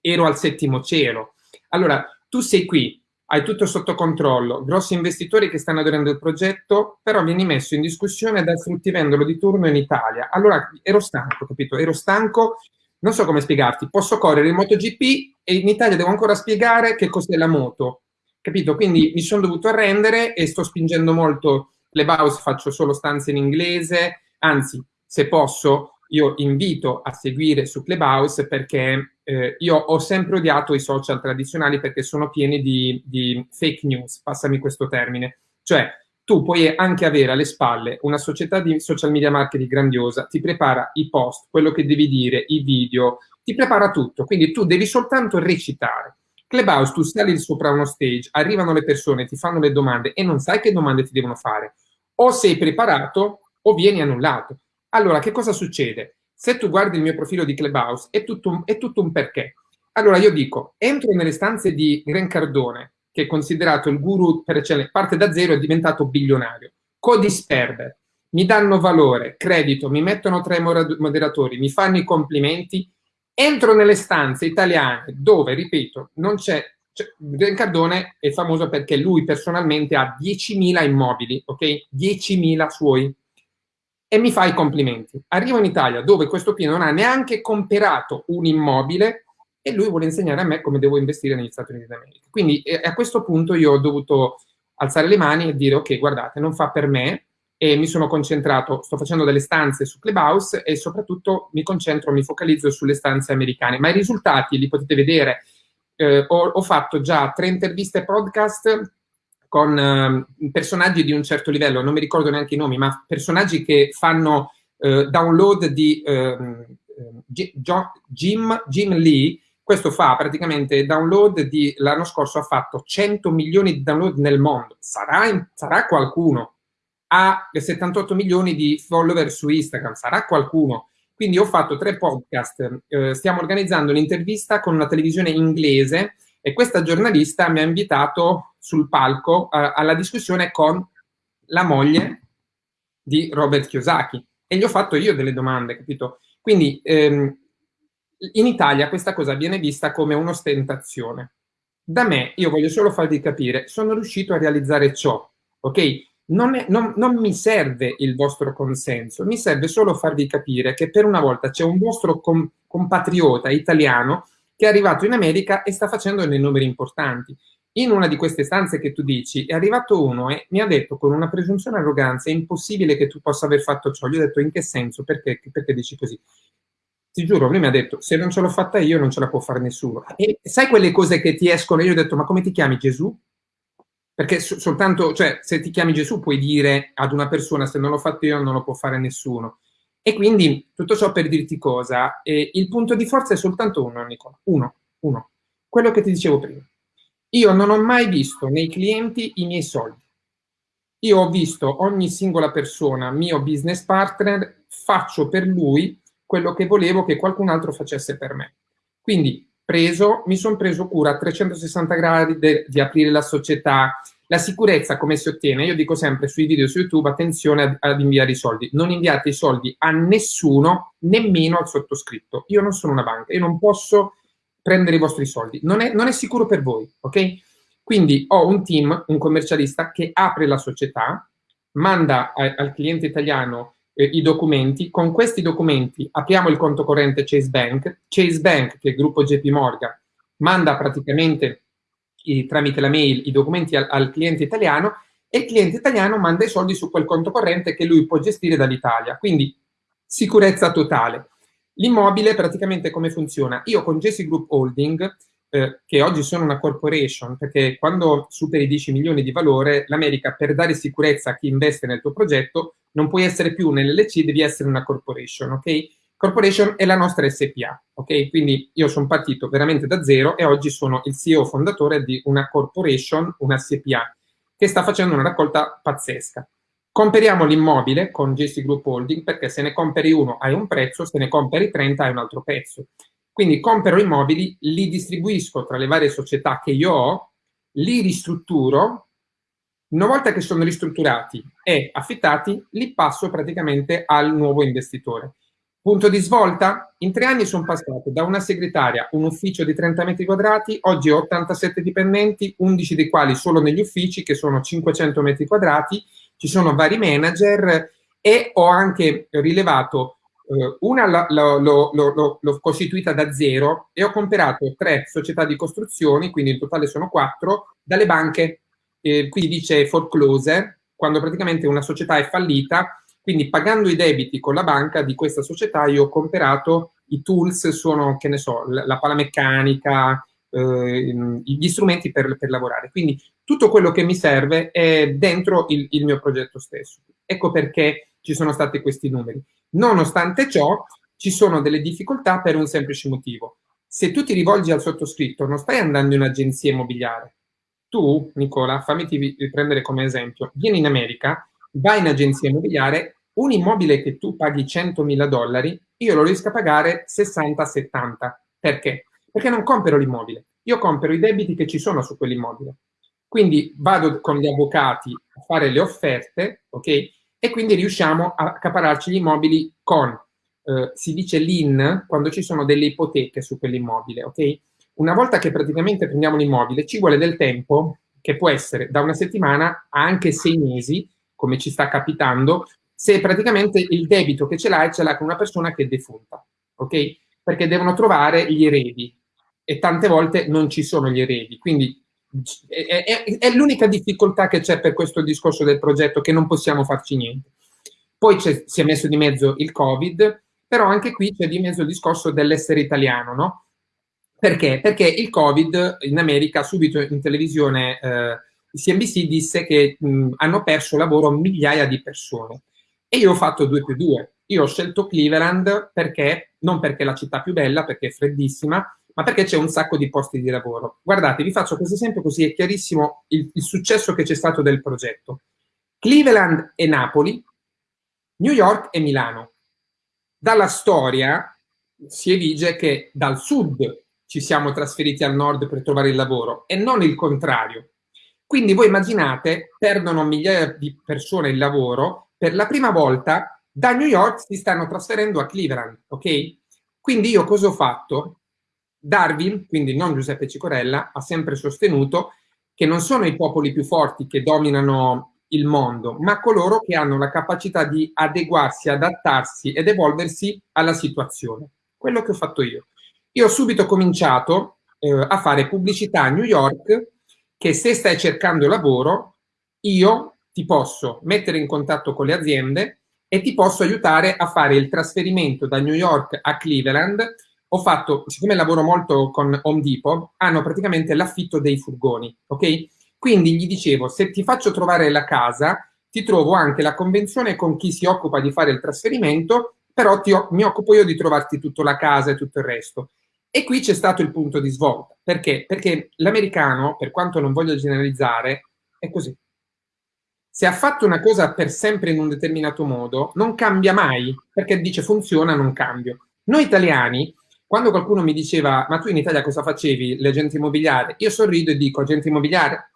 ero al settimo cielo. Allora, tu sei qui, hai tutto sotto controllo, grossi investitori che stanno aderendo al progetto, però vieni messo in discussione dal fruttivendolo di turno in Italia. Allora, ero stanco, capito? Ero stanco, non so come spiegarti, posso correre in MotoGP e in Italia devo ancora spiegare che cos'è la moto, capito? Quindi mi sono dovuto arrendere e sto spingendo molto Clubhouse faccio solo stanze in inglese, anzi, se posso, io invito a seguire su Clubhouse perché eh, io ho sempre odiato i social tradizionali perché sono pieni di, di fake news, passami questo termine. Cioè, tu puoi anche avere alle spalle una società di social media marketing grandiosa, ti prepara i post, quello che devi dire, i video, ti prepara tutto, quindi tu devi soltanto recitare. Clubhouse, tu sali sopra uno stage, arrivano le persone, ti fanno le domande e non sai che domande ti devono fare. O sei preparato o vieni annullato. Allora, che cosa succede? Se tu guardi il mio profilo di Clubhouse, è tutto un, è tutto un perché. Allora, io dico, entro nelle stanze di Gran Cardone, che è considerato il guru per eccellenza, parte da zero e è diventato bilionario. Codisperber, mi danno valore, credito, mi mettono tra i moderatori, mi fanno i complimenti, entro nelle stanze italiane dove, ripeto, non c'è cioè, Cardone è famoso perché lui personalmente ha 10.000 immobili, ok? 10.000 suoi. E mi fa i complimenti. Arrivo in Italia dove questo qui non ha neanche comprato un immobile e lui vuole insegnare a me come devo investire negli Stati Uniti d'America. Quindi eh, a questo punto io ho dovuto alzare le mani e dire ok, guardate, non fa per me e mi sono concentrato, sto facendo delle stanze su Clubhouse e soprattutto mi concentro, mi focalizzo sulle stanze americane. Ma i risultati li potete vedere. Eh, ho, ho, fatto già tre interviste podcast con eh, personaggi di un certo livello, non mi ricordo neanche i nomi, ma personaggi che fanno eh, download di ehm, Jim, Jim Lee, questo fa praticamente download di, l'anno scorso ha fatto 100 milioni di download nel mondo. Sarà, sarà qualcuno. Ha 78 milioni di follower su Instagram, sarà qualcuno. Quindi ho fatto tre podcast, eh, stiamo organizzando un'intervista con una televisione inglese e questa giornalista mi ha invitato sul palco eh, alla discussione con la moglie di Robert Kiyosaki e gli ho fatto io delle domande, capito? Quindi ehm, in Italia questa cosa viene vista come un'ostentazione. Da me, io voglio solo farvi capire, sono riuscito a realizzare ciò, ok? Non, è, non, non, mi serve il vostro consenso, mi serve solo farvi capire che per una volta c'è un vostro com compatriota italiano che è arrivato in America e sta facendo dei numeri importanti. In una di queste stanze che tu dici è arrivato uno e mi ha detto con una presunzione arroganza è impossibile che tu possa aver fatto ciò. Gli ho detto in che senso? Perché, perché dici così? ti giuro, lui mi ha detto, se non ce l'ho fatta io, non ce la può fare nessuno. E sai quelle cose che ti escono? Io ho detto, ma come ti chiami Gesù? Perché so soltanto, cioè, se ti chiami Gesù puoi dire ad una persona, se non l'ho fatto io, non lo può fare nessuno. E quindi, tutto ciò per dirti cosa, eh, il punto di forza è soltanto uno, Nicola, uno, uno. Quello che ti dicevo prima. Io non ho mai visto nei clienti i miei soldi. Io ho visto ogni singola persona, mio business partner, faccio per lui quello che volevo che qualcun altro facesse per me. Quindi preso, mi sono preso cura a 360 gradi de, di aprire la società, la sicurezza come si ottiene? Io dico sempre sui video su YouTube, attenzione ad, ad, inviare i soldi. Non inviate i soldi a nessuno, nemmeno al sottoscritto. Io non sono una banca, io non posso prendere i vostri soldi. Non è, non è sicuro per voi, ok? Quindi ho un team, un commercialista che apre la società, manda a, al cliente italiano eh, i documenti. Con questi documenti apriamo il conto corrente Chase Bank. Chase Bank, che è il gruppo JP Morgan, manda praticamente i, tramite la mail i documenti al, al cliente italiano e il cliente italiano manda i soldi su quel conto corrente che lui può gestire dall'Italia. Quindi sicurezza totale. L'immobile praticamente come funziona? Io con Jesse Group Holding, eh, che oggi sono una corporation, perché quando superi 10 milioni di valore, l'America per dare sicurezza a chi investe nel tuo progetto non puoi essere più nell'LC, devi essere una corporation, ok? Corporation è la nostra SPA, ok? Quindi io sono partito veramente da zero e oggi sono il CEO fondatore di una corporation, una SPA, che sta facendo una raccolta pazzesca. Comperiamo l'immobile con JC Group Holding perché se ne compri uno hai un prezzo, se ne compri 30 hai un altro prezzo. Quindi compro immobili, li distribuisco tra le varie società che io ho, li ristrutturo una volta che sono ristrutturati e affittati, li passo praticamente al nuovo investitore. Punto di svolta? In tre anni sono passato da una segretaria, un ufficio di 30 metri quadrati, oggi ho 87 dipendenti, 11 dei quali solo negli uffici, che sono 500 metri quadrati, ci sono vari manager e ho anche rilevato una l'ho costituita da zero e ho comprato tre società di costruzioni, quindi in totale sono quattro, dalle banche eh, qui dice foreclose, quando praticamente una società è fallita, quindi pagando i debiti con la banca di questa società io ho comprato i tools, sono, che ne so, la, la meccanica, eh, gli strumenti per, per, lavorare. Quindi tutto quello che mi serve è dentro il, il mio progetto stesso. Ecco perché ci sono stati questi numeri. Nonostante ciò, ci sono delle difficoltà per un semplice motivo. Se tu ti rivolgi al sottoscritto, non stai andando in un'agenzia immobiliare, tu, Nicola, fammi prendere come esempio, vieni in America, vai in agenzia immobiliare un immobile che tu paghi 100.000 dollari, io lo riesco a pagare 60-70. Perché? Perché non compro l'immobile, io compro i debiti che ci sono su quell'immobile. Quindi vado con gli avvocati a fare le offerte, ok? E quindi riusciamo a accapararci gli immobili con, eh, si dice l'IN, quando ci sono delle ipoteche su quell'immobile, ok? Una volta che praticamente prendiamo l'immobile, ci vuole del tempo che può essere da una settimana a anche sei mesi, come ci sta capitando, se praticamente il debito che ce l'hai ce l'ha con una persona che è defunta, ok? Perché devono trovare gli eredi e tante volte non ci sono gli eredi, quindi è, è, è l'unica difficoltà che c'è per questo discorso del progetto, che non possiamo farci niente. Poi si è messo di mezzo il Covid, però anche qui c'è di mezzo il discorso dell'essere italiano, no? Perché? Perché il Covid in America, subito in televisione, eh, CNBC disse che mh, hanno perso lavoro migliaia di persone. E io ho fatto 2 più 2. Io ho scelto Cleveland perché, non perché è la città più bella, perché è freddissima, ma perché c'è un sacco di posti di lavoro. Guardate, vi faccio questo esempio così è chiarissimo il, il successo che c'è stato del progetto. Cleveland e Napoli, New York e Milano. Dalla storia si evince che dal sud ci siamo trasferiti al nord per trovare il lavoro e non il contrario. Quindi voi immaginate, perdono migliaia di persone il lavoro per la prima volta da New York si stanno trasferendo a Cleveland, ok? Quindi io cosa ho fatto? Darwin, quindi non Giuseppe Cicorella, ha sempre sostenuto che non sono i popoli più forti che dominano il mondo, ma coloro che hanno la capacità di adeguarsi, adattarsi ed evolversi alla situazione. Quello che ho fatto io. Io ho subito cominciato eh, a fare pubblicità a New York che se stai cercando lavoro, io ti posso mettere in contatto con le aziende e ti posso aiutare a fare il trasferimento da New York a Cleveland. Ho fatto, siccome lavoro molto con Home Depot, hanno praticamente l'affitto dei furgoni, ok? Quindi gli dicevo, se ti faccio trovare la casa, ti trovo anche la convenzione con chi si occupa di fare il trasferimento, però ti, mi occupo io di trovarti tutta la casa e tutto il resto. E qui c'è stato il punto di svolta. Perché? Perché l'americano, per quanto non voglio generalizzare, è così se ha fatto una cosa per sempre in un determinato modo, non cambia mai, perché dice funziona, non cambio. Noi italiani, quando qualcuno mi diceva, ma tu in Italia cosa facevi, l'agente immobiliare? Io sorrido e dico, agente immobiliare?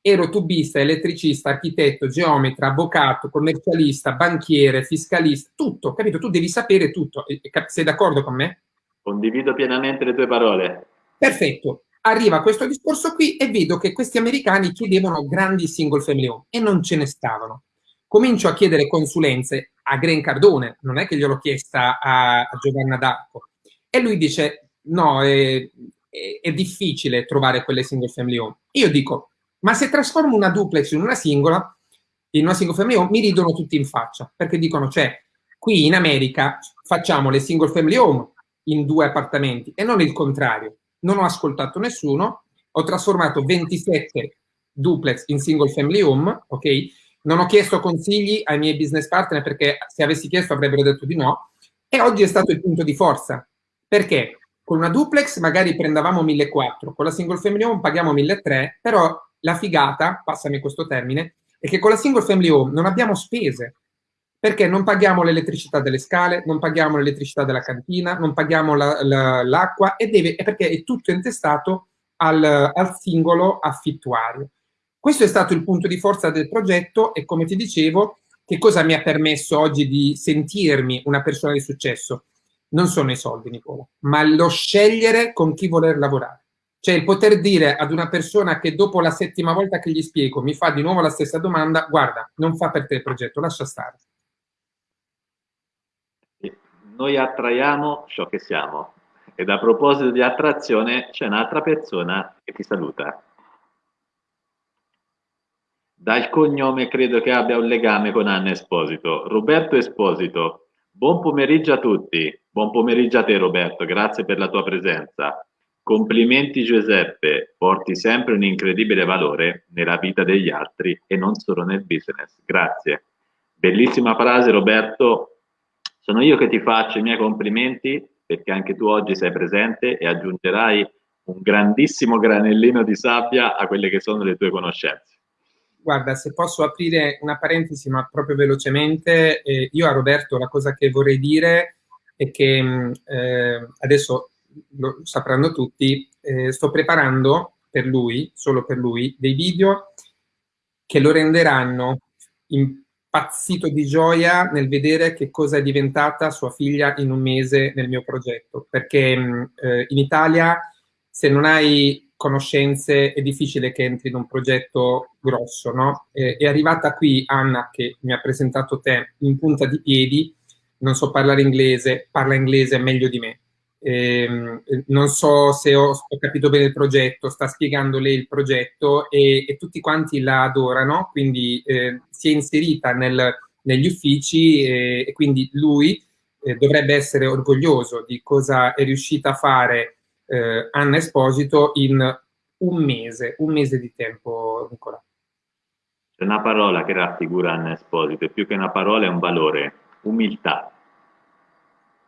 Ero tubista, elettricista, architetto, geometra, avvocato, commercialista, banchiere, fiscalista, tutto, capito? Tu devi sapere tutto. Sei d'accordo con me? Condivido pienamente le tue parole. Perfetto arriva questo discorso qui e vedo che questi americani chiedevano grandi single family home e non ce ne stavano. Comincio a chiedere consulenze a Gren Cardone, non è che gliel'ho chiesta a, Giovanna D'Arco. E lui dice, no, è, è, è, difficile trovare quelle single family home. Io dico, ma se trasformo una duplex in una singola, in una single family home, mi ridono tutti in faccia, perché dicono, cioè, qui in America facciamo le single family home in due appartamenti e non il contrario non ho ascoltato nessuno, ho trasformato 27 duplex in single family home, ok? Non ho chiesto consigli ai miei business partner perché se avessi chiesto avrebbero detto di no e oggi è stato il punto di forza. Perché? Con una duplex magari prendavamo 1.400, con la single family home paghiamo 1.300, però la figata, passami questo termine, è che con la single family home non abbiamo spese, perché non paghiamo l'elettricità delle scale, non paghiamo l'elettricità della cantina, non paghiamo l'acqua la, la, e, perché è tutto intestato al, al, singolo affittuario. Questo è stato il punto di forza del progetto e come ti dicevo, che cosa mi ha permesso oggi di sentirmi una persona di successo? Non sono i soldi, Nicola, ma lo scegliere con chi voler lavorare. Cioè il poter dire ad una persona che dopo la settima volta che gli spiego mi fa di nuovo la stessa domanda, guarda, non fa per te il progetto, lascia stare noi attraiamo ciò che siamo. Ed a proposito di attrazione, c'è un'altra persona che ti saluta. Dal cognome credo che abbia un legame con Anna Esposito. Roberto Esposito, buon pomeriggio a tutti. Buon pomeriggio a te Roberto, grazie per la tua presenza. Complimenti Giuseppe, porti sempre un incredibile valore nella vita degli altri e non solo nel business. Grazie. Bellissima frase Roberto, sono io che ti faccio i miei complimenti perché anche tu oggi sei presente e aggiungerai un grandissimo granellino di sabbia a quelle che sono le tue conoscenze. guarda, se posso aprire una parentesi, ma proprio velocemente, eh, io a Roberto la cosa che vorrei dire è che mm, eh, adesso lo sapranno tutti, eh, sto preparando per lui, solo per lui, dei video che lo renderanno impazzito di gioia nel vedere che cosa è diventata sua figlia in un mese nel mio progetto, perché mm, eh, in Italia se non hai conoscenze è difficile che entri in un progetto grosso, no? Eh, è arrivata qui Anna, che mi ha presentato te, in punta di piedi, non so parlare inglese, parla inglese meglio di me. Eh, non so se ho, ho, capito bene il progetto, sta spiegando lei il progetto e, e tutti quanti la adorano, quindi eh, si è inserita nel, negli uffici e, e quindi lui eh, dovrebbe essere orgoglioso di cosa è riuscita a fare eh, Anna Esposito in un mese, un mese di tempo, Nicola. C'è una parola che raffigura Anna Esposito, più che una parola è un valore, umiltà.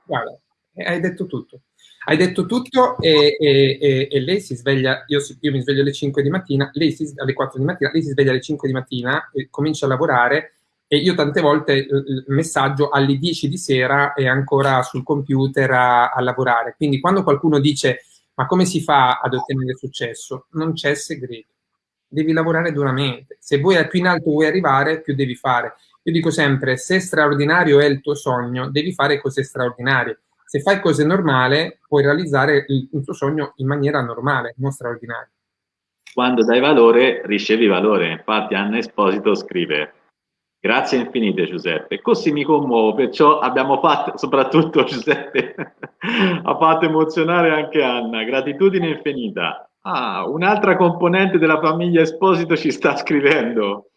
Guarda, hai detto tutto. Hai detto tutto e, e, e, e lei si sveglia, io, io, mi sveglio alle 5 di mattina, lei si, alle 4 di mattina, lei si sveglia alle 5 di mattina comincia a lavorare e io tante volte il messaggio alle 10 di sera è ancora sul computer a, a lavorare. Quindi quando qualcuno dice ma come si fa ad ottenere successo? Non c'è segreto. Devi lavorare duramente. Se vuoi più in alto vuoi arrivare, più devi fare. Io dico sempre, se straordinario è il tuo sogno, devi fare cose straordinarie. Se fai cose normali, puoi realizzare il, il tuo sogno in maniera normale, non straordinaria. Quando dai valore, ricevi valore. Infatti Anna Esposito scrive Grazie infinite Giuseppe, così mi commuovo, perciò abbiamo fatto, soprattutto Giuseppe, ha fatto emozionare anche Anna, gratitudine infinita. Ah, un'altra componente della famiglia Esposito ci sta scrivendo.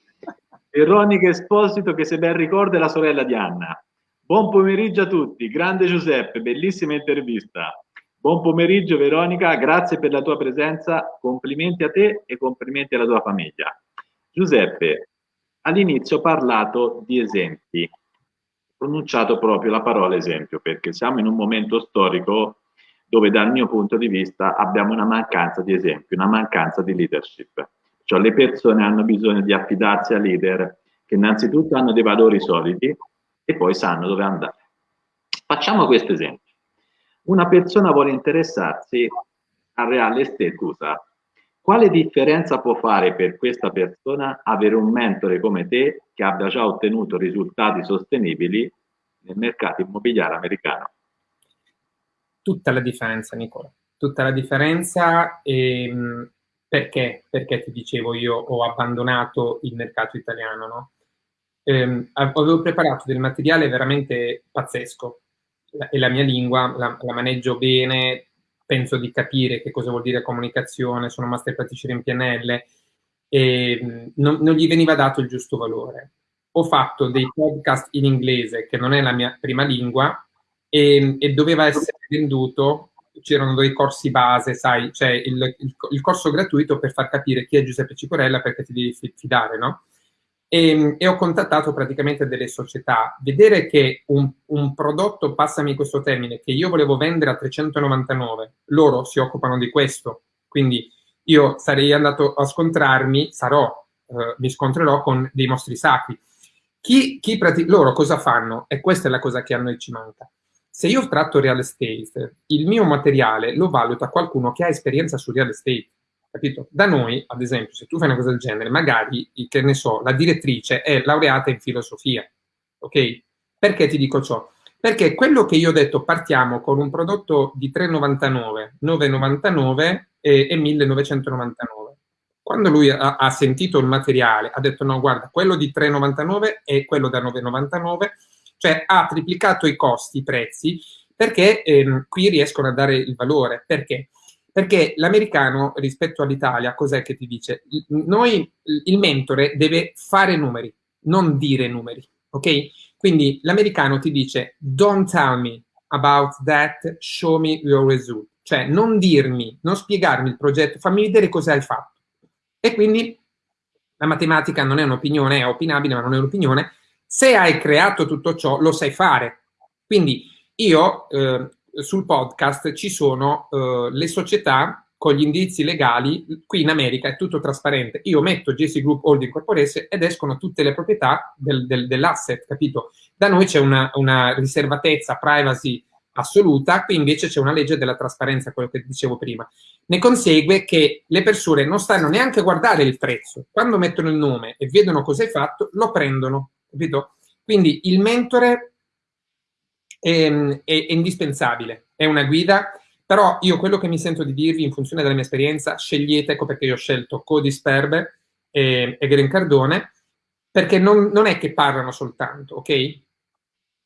Veronica Esposito che se ben ricorda è la sorella di Anna. Buon pomeriggio a tutti, grande Giuseppe, bellissima intervista. Buon pomeriggio Veronica, grazie per la tua presenza, complimenti a te e complimenti alla tua famiglia. Giuseppe, all'inizio ho parlato di esempi, ho pronunciato proprio la parola esempio, perché siamo in un momento storico dove dal mio punto di vista abbiamo una mancanza di esempi, una mancanza di leadership. Cioè le persone hanno bisogno di affidarsi a leader che innanzitutto hanno dei valori solidi e poi sanno dove andare. Facciamo questo esempio. Una persona vuole interessarsi al reale estate, scusa, quale differenza può fare per questa persona avere un mentore come te che abbia già ottenuto risultati sostenibili nel mercato immobiliare americano? Tutta la differenza, Nicola. Tutta la differenza ehm, perché? Perché ti dicevo io ho abbandonato il mercato italiano, no? Eh, avevo preparato del materiale veramente pazzesco e la mia lingua la, la maneggio bene, penso di capire che cosa vuol dire comunicazione, sono master practitioner in PNL, e non, non, gli veniva dato il giusto valore. Ho fatto dei podcast in inglese, che non è la mia prima lingua, e, e doveva essere venduto, c'erano dei corsi base, sai, cioè il, il, il, corso gratuito per far capire chi è Giuseppe Ciporella perché ti devi fidare, no? e, ehm, e, ho contattato praticamente delle società. Vedere che un, un, prodotto, passami questo termine, che io volevo vendere a 399, loro si occupano di questo, quindi io sarei andato a scontrarmi, sarò, eh, mi scontrerò con dei mostri sacri. Chi, chi loro cosa fanno? E questa è la cosa che a noi ci manca. Se io tratto real estate, il mio materiale lo valuta qualcuno che ha esperienza su real estate capito? Da noi, ad esempio, se tu fai una cosa del genere, magari, che ne so, la direttrice è laureata in filosofia, ok? Perché ti dico ciò? Perché quello che io ho detto, partiamo con un prodotto di 3,99, 9,99 e, e 1.999. Quando lui ha, ha, sentito il materiale, ha detto no, guarda, quello di 3,99 e quello da 9,99, cioè ha triplicato i costi, i prezzi, perché ehm, qui riescono a dare il valore. Perché? Perché l'americano rispetto all'Italia, cos'è che ti dice? Noi, il mentore deve fare numeri, non dire numeri, ok? Quindi l'americano ti dice, don't tell me about that, show me your result. Cioè, non dirmi, non spiegarmi il progetto, fammi vedere cosa hai fatto. E quindi la matematica non è un'opinione, è opinabile, ma non è un'opinione. Se hai creato tutto ciò, lo sai fare. Quindi io eh, sul podcast ci sono uh, le società con gli indirizzi legali, qui in America è tutto trasparente. Io metto JC Group Holding Corporation ed escono tutte le proprietà del, del, dell'asset, capito? Da noi c'è una, una, riservatezza, privacy assoluta, qui invece c'è una legge della trasparenza, quello che dicevo prima. Ne consegue che le persone non stanno neanche a guardare il prezzo. Quando mettono il nome e vedono cosa hai fatto, lo prendono, capito? Quindi il mentore è, è, è indispensabile, è una guida però io quello che mi sento di dirvi in funzione della mia esperienza, scegliete, ecco perché io ho scelto Cody Sperber e, e Green Cardone, perché non, non è che parlano soltanto, ok?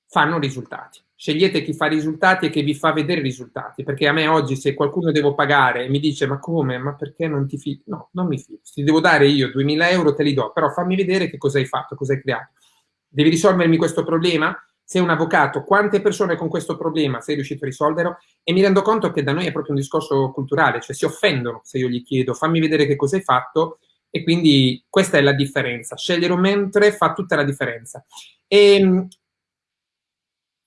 Fanno risultati. Scegliete chi fa risultati e che vi fa vedere i risultati, perché a me oggi se qualcuno devo pagare e mi dice ma come, ma perché non ti fidi? No, non mi fido. Ti devo dare io 2000 euro te li do, però fammi vedere che cosa hai fatto, cosa hai creato. Devi risolvermi questo problema? sei un avvocato, quante persone con questo problema sei riuscito a risolvere? E mi rendo conto che da noi è proprio un discorso culturale, cioè si offendono se io gli chiedo fammi vedere che cosa hai fatto e quindi questa è la differenza. Scegliere un mentre fa tutta la differenza. E ehm,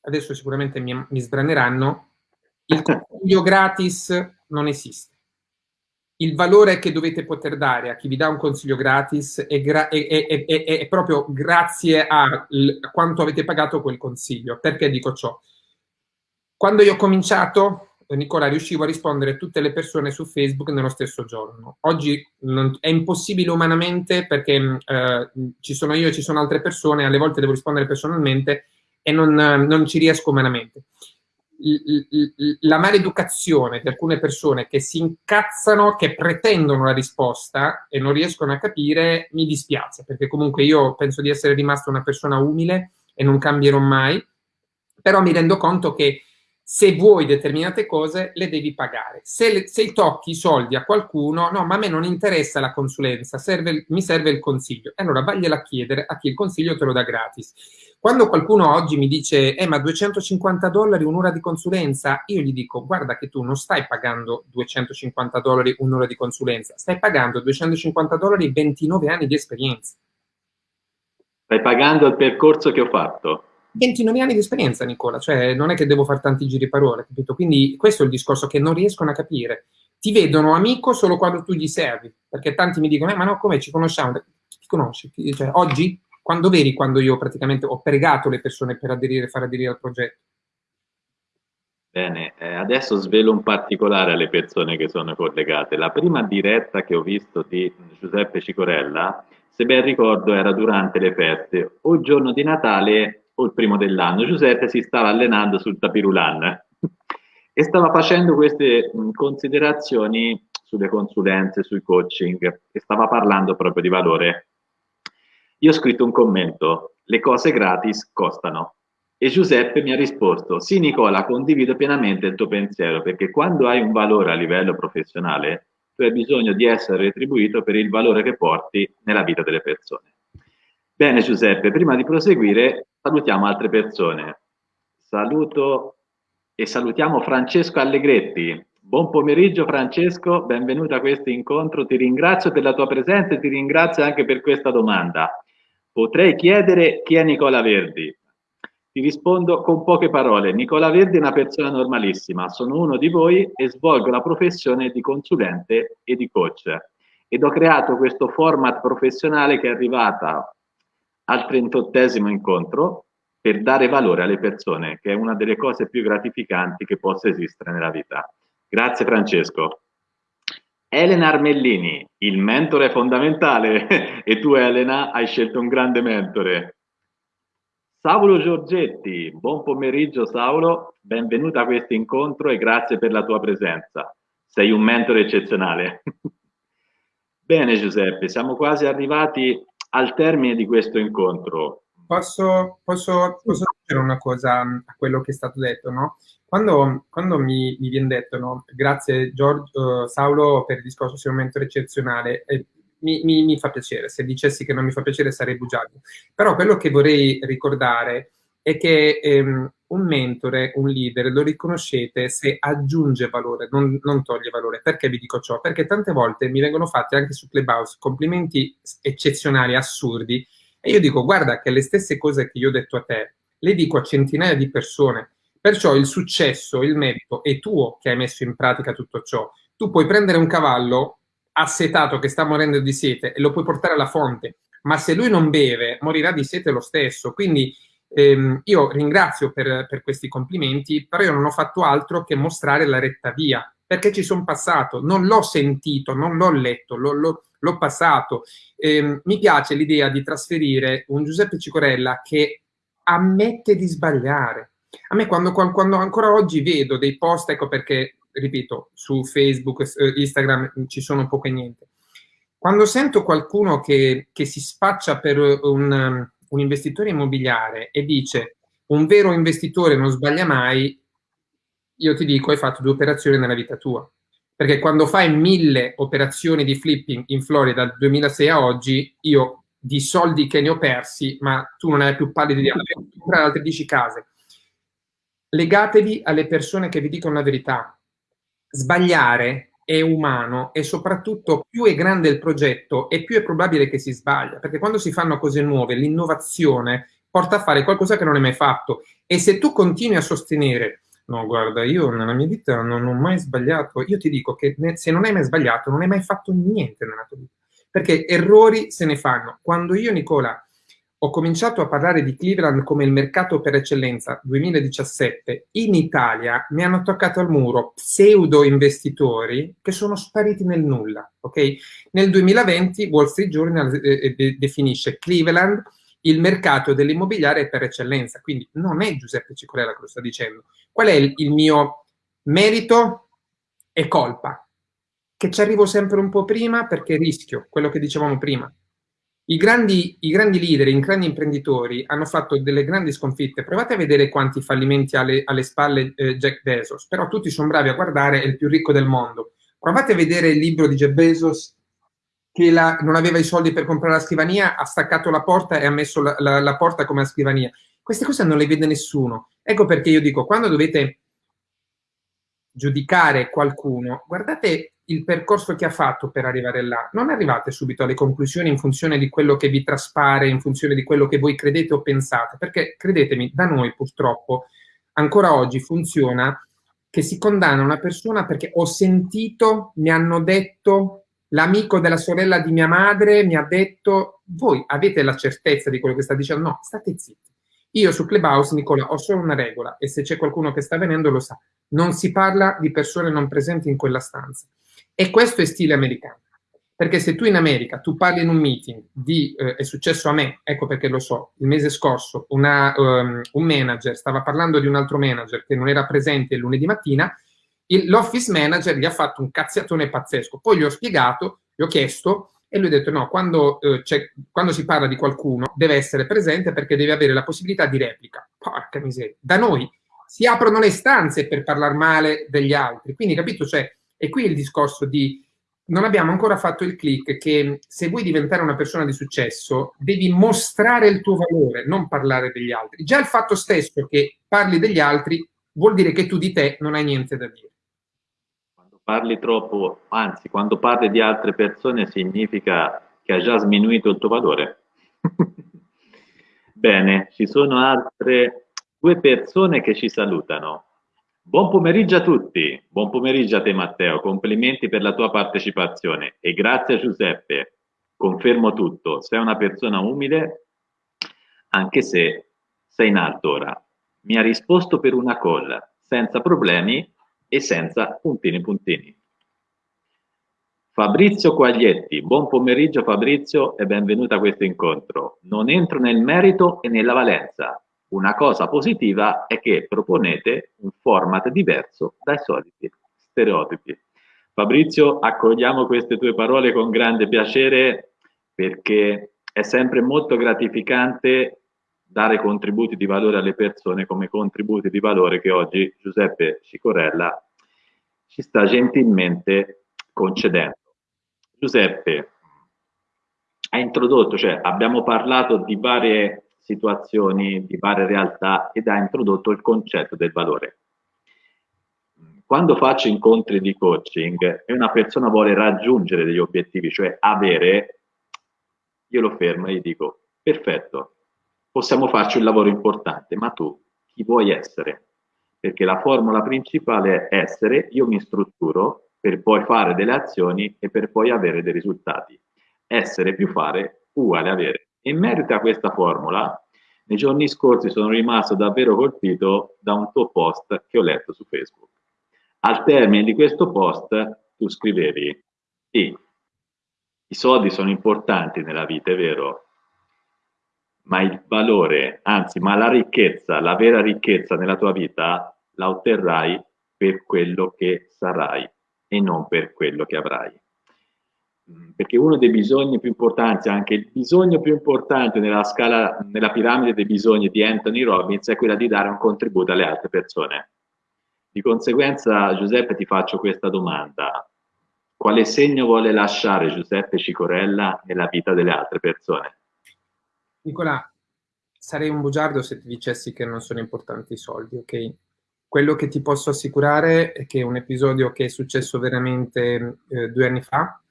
adesso sicuramente mi, mi sbraneranno, il consiglio gratis non esiste il valore che dovete poter dare a chi vi dà un consiglio gratis è, gra è, è, è proprio grazie a, quanto avete pagato quel consiglio. Perché dico ciò? Quando io ho cominciato, Nicola, riuscivo a rispondere a tutte le persone su Facebook nello stesso giorno. Oggi non, è impossibile umanamente perché eh, ci sono io e ci sono altre persone, alle volte devo rispondere personalmente e non, non ci riesco umanamente la maleducazione di alcune persone che si incazzano, che pretendono la risposta e non riescono a capire, mi dispiace, perché comunque io penso di essere rimasto una persona umile e non cambierò mai, però mi rendo conto che se vuoi determinate cose le devi pagare. Se, le, se tocchi i soldi a qualcuno, no, ma a me non interessa la consulenza, serve, mi serve il consiglio. E allora vagliela a chiedere a chi il consiglio te lo dà gratis. Quando qualcuno oggi mi dice, eh ma 250 dollari un'ora di consulenza, io gli dico, guarda che tu non stai pagando 250 dollari un'ora di consulenza, stai pagando 250 dollari 29 anni di esperienza. Stai pagando il percorso che ho fatto. 29 anni di esperienza, Nicola, cioè non è che devo fare tanti giri parole, capito? Quindi questo è il discorso che non riescono a capire. Ti vedono amico solo quando tu gli servi, perché tanti mi dicono, eh, ma no, come ci conosciamo? Ti conosci? Cioè, oggi? Quando veri quando io praticamente ho pregato le persone per aderire, far aderire al progetto? Bene, eh, adesso svelo un particolare alle persone che sono collegate. La prima diretta che ho visto di Giuseppe Cicorella, se ben ricordo, era durante le feste, o giorno di Natale o il primo dell'anno, Giuseppe si stava allenando sul tapirulan e stava facendo queste considerazioni sulle consulenze, sui coaching e stava parlando proprio di valore. Io ho scritto un commento, le cose gratis costano. E Giuseppe mi ha risposto, sì Nicola, condivido pienamente il tuo pensiero, perché quando hai un valore a livello professionale, tu hai bisogno di essere retribuito per il valore che porti nella vita delle persone. Bene Giuseppe, prima di proseguire salutiamo altre persone. Saluto e salutiamo Francesco Allegretti. Buon pomeriggio Francesco, benvenuto a questo incontro. Ti ringrazio per la tua presenza e ti ringrazio anche per questa domanda. Potrei chiedere chi è Nicola Verdi? Ti rispondo con poche parole. Nicola Verdi è una persona normalissima, sono uno di voi e svolgo la professione di consulente e di coach. Ed ho creato questo format professionale che è arrivata al 38 incontro per dare valore alle persone, che è una delle cose più gratificanti che possa esistere nella vita. Grazie Francesco. Elena Armellini, il mentore è fondamentale e tu Elena hai scelto un grande mentore. Saulo Giorgetti, buon pomeriggio Saulo, benvenuto a questo incontro e grazie per la tua presenza. Sei un mentore eccezionale. Bene Giuseppe, siamo quasi arrivati al termine di questo incontro. Posso, posso, posso dire una cosa a quello che è stato detto, no? Quando, quando mi, mi, viene detto, no? grazie Giorgio, uh, Saulo per il discorso, sei un mentore eccezionale, eh, mi, mi, mi, fa piacere, se dicessi che non mi fa piacere sarei bugiardo. Però quello che vorrei ricordare è che ehm, un mentore, un leader, lo riconoscete se aggiunge valore, non, non, toglie valore. Perché vi dico ciò? Perché tante volte mi vengono fatti anche su Clubhouse complimenti eccezionali, assurdi, e io dico, guarda che le stesse cose che io ho detto a te, le dico a centinaia di persone. Perciò il successo, il merito è tuo che hai messo in pratica tutto ciò. tu puoi prendere un cavallo assetato che sta morendo di sete e lo puoi portare alla fonte, ma se lui non beve morirà di sete lo stesso. Quindi ehm, io ringrazio per, per, questi complimenti, però io non ho fatto altro che mostrare la retta via, perché ci sono passato, non l'ho sentito, non l'ho letto, l'ho passato. Eh, mi piace l'idea di trasferire un Giuseppe Cicorella che ammette di sbagliare. A me quando, quando ancora oggi vedo dei post, ecco perché, ripeto, su Facebook, eh, Instagram ci sono poco e niente. Quando sento qualcuno che, che si spaccia per un, un investitore immobiliare e dice un vero investitore non sbaglia mai, io ti dico hai fatto due operazioni nella vita tua. Perché quando fai mille operazioni di flipping in Florida dal 2006 a oggi, io di soldi che ne ho persi, ma tu non hai più pallida idea, comprare altre 10 case. Legatevi alle persone che vi dicono la verità. Sbagliare è umano e soprattutto più è grande il progetto e più è probabile che si sbaglia, perché quando si fanno cose nuove, l'innovazione porta a fare qualcosa che non hai mai fatto e se tu continui a sostenere no guarda io nella mia vita non ho mai sbagliato, io ti dico che se non hai mai sbagliato non hai mai fatto niente nella tua vita, perché errori se ne fanno. Quando io Nicola ho cominciato a parlare di Cleveland come il mercato per eccellenza 2017, in Italia mi hanno toccato al muro pseudo investitori che sono spariti nel nulla. Okay? Nel 2020 Wall Street Journal eh, eh definisce Cleveland il mercato dell'immobiliare per eccellenza, quindi non è Giuseppe Cicorella che lo sta dicendo. Qual è il, il mio merito e colpa? Che ci arrivo sempre un po' prima perché rischio, quello che dicevamo prima i grandi, I grandi, leader, i grandi imprenditori hanno fatto delle grandi sconfitte. Provate a vedere quanti fallimenti ha alle, alle spalle eh, Jack Bezos, però tutti sono bravi a guardare, è il più ricco del mondo. Provate a vedere il libro di Jeff Bezos che la, non aveva i soldi per comprare la scrivania, ha staccato la porta e ha messo la, la, la porta come a scrivania. Queste cose non le vede nessuno. Ecco perché io dico, quando dovete giudicare qualcuno, guardate il percorso che ha fatto per arrivare là. Non arrivate subito alle conclusioni in funzione di quello che vi traspare, in funzione di quello che voi credete o pensate, perché credetemi, da noi purtroppo ancora oggi funziona che si condanna una persona perché ho sentito, mi hanno detto, l'amico della sorella di mia madre mi ha detto, voi avete la certezza di quello che sta dicendo? No, state zitti. Io su Clubhouse, Nicola, ho solo una regola e se c'è qualcuno che sta venendo lo sa. Non si parla di persone non presenti in quella stanza. E questo è stile americano. Perché se tu in America, tu parli in un meeting di, eh, è successo a me, ecco perché lo so, il mese scorso una, um, un manager stava parlando di un altro manager che non era presente il lunedì mattina, l'office manager gli ha fatto un cazziatone pazzesco. Poi gli ho spiegato, gli ho chiesto e lui ha detto no, quando, eh, quando, si parla di qualcuno deve essere presente perché deve avere la possibilità di replica. Porca miseria. Da noi si aprono le stanze per parlare male degli altri. Quindi, capito? Cioè, e qui il discorso di non abbiamo ancora fatto il click che se vuoi diventare una persona di successo devi mostrare il tuo valore, non parlare degli altri. Già il fatto stesso che parli degli altri vuol dire che tu di te non hai niente da dire. Quando parli troppo, anzi, quando parli di altre persone significa che hai già sminuito il tuo valore. Bene, ci sono altre due persone che ci salutano. Buon pomeriggio a tutti, buon pomeriggio a te Matteo, complimenti per la tua partecipazione. E grazie Giuseppe, confermo tutto, sei una persona umile anche se sei in alto ora. Mi ha risposto per una call, senza problemi e senza puntini puntini. Fabrizio Quaglietti, buon pomeriggio Fabrizio e benvenuto a questo incontro. Non entro nel merito e nella valenza, una cosa positiva è che proponete un format diverso dai soliti stereotipi. Fabrizio, accogliamo queste tue parole con grande piacere perché è sempre molto gratificante dare contributi di valore alle persone come contributi di valore che oggi Giuseppe Cicorella ci sta gentilmente concedendo. Giuseppe, ha introdotto, cioè abbiamo parlato di varie situazioni di varie realtà ed ha introdotto il concetto del valore. Quando faccio incontri di coaching e una persona vuole raggiungere degli obiettivi, cioè avere, io lo fermo e gli dico, perfetto, possiamo farci un lavoro importante, ma tu chi vuoi essere? Perché la formula principale è essere, io mi strutturo per poi fare delle azioni e per poi avere dei risultati. Essere più fare uguale avere. In merito a questa formula, nei giorni scorsi sono rimasto davvero colpito da un tuo post che ho letto su Facebook. Al termine di questo post tu scrivevi, sì, i soldi sono importanti nella vita, è vero, ma il valore, anzi, ma la ricchezza, la vera ricchezza nella tua vita la otterrai per quello che sarai e non per quello che avrai. Mm, perché uno dei bisogni più importanti, anche il bisogno più importante nella scala, nella piramide dei bisogni di Anthony Robbins è quella di dare un contributo alle altre persone. Di conseguenza, Giuseppe, ti faccio questa domanda. Quale segno vuole lasciare Giuseppe Cicorella nella vita delle altre persone? Nicola, sarei un bugiardo se ti dicessi che non sono importanti i soldi, ok? Quello che ti posso assicurare è che un episodio che è successo veramente eh, due anni fa,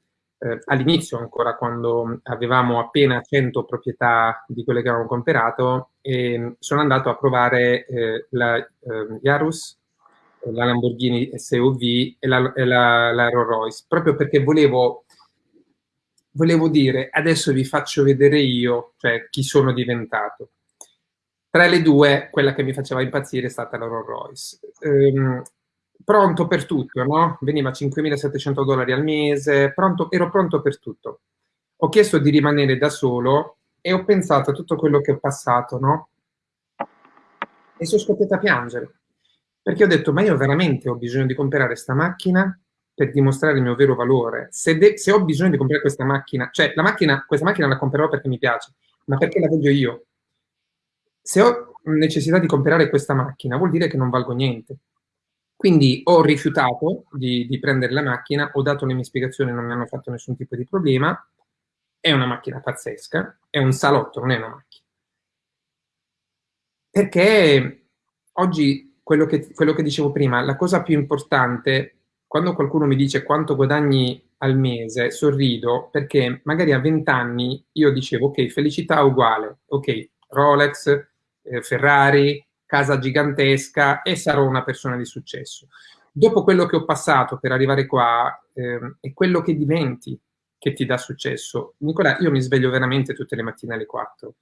eh, all'inizio ancora quando avevamo appena 100 proprietà di quelle che avevamo comprato e sono andato a provare eh, la eh, Yarus, la Lamborghini SUV e la, e la, la Rolls Royce, proprio perché volevo volevo dire, adesso vi faccio vedere io, cioè chi sono diventato. Tra le due, quella che mi faceva impazzire è stata la Rolls Royce. Ehm, pronto per tutto, no? Veniva 5.700 dollari al mese, pronto, ero pronto per tutto. Ho chiesto di rimanere da solo e ho pensato a tutto quello che ho passato, no? E sono scoppiata a piangere. Perché ho detto, ma io veramente ho bisogno di comprare questa macchina per dimostrare il mio vero valore. Se, se, ho bisogno di comprare questa macchina, cioè la macchina, questa macchina la comprerò perché mi piace, ma perché la voglio io. Se ho necessità di comprare questa macchina, vuol dire che non valgo niente. Quindi ho rifiutato di, di prendere la macchina, ho dato le mie spiegazioni, non mi hanno fatto nessun tipo di problema. È una macchina pazzesca, è un salotto, non è una macchina. Perché oggi, quello che, quello che dicevo prima, la cosa più importante quando qualcuno mi dice quanto guadagni al mese, sorrido perché magari a 20 anni io dicevo ok, felicità uguale, ok, Rolex, eh, Ferrari, casa gigantesca e sarò una persona di successo. Dopo quello che ho passato per arrivare qua eh, è quello che diventi che ti dà successo. Nicola, io mi sveglio veramente tutte le mattine alle 4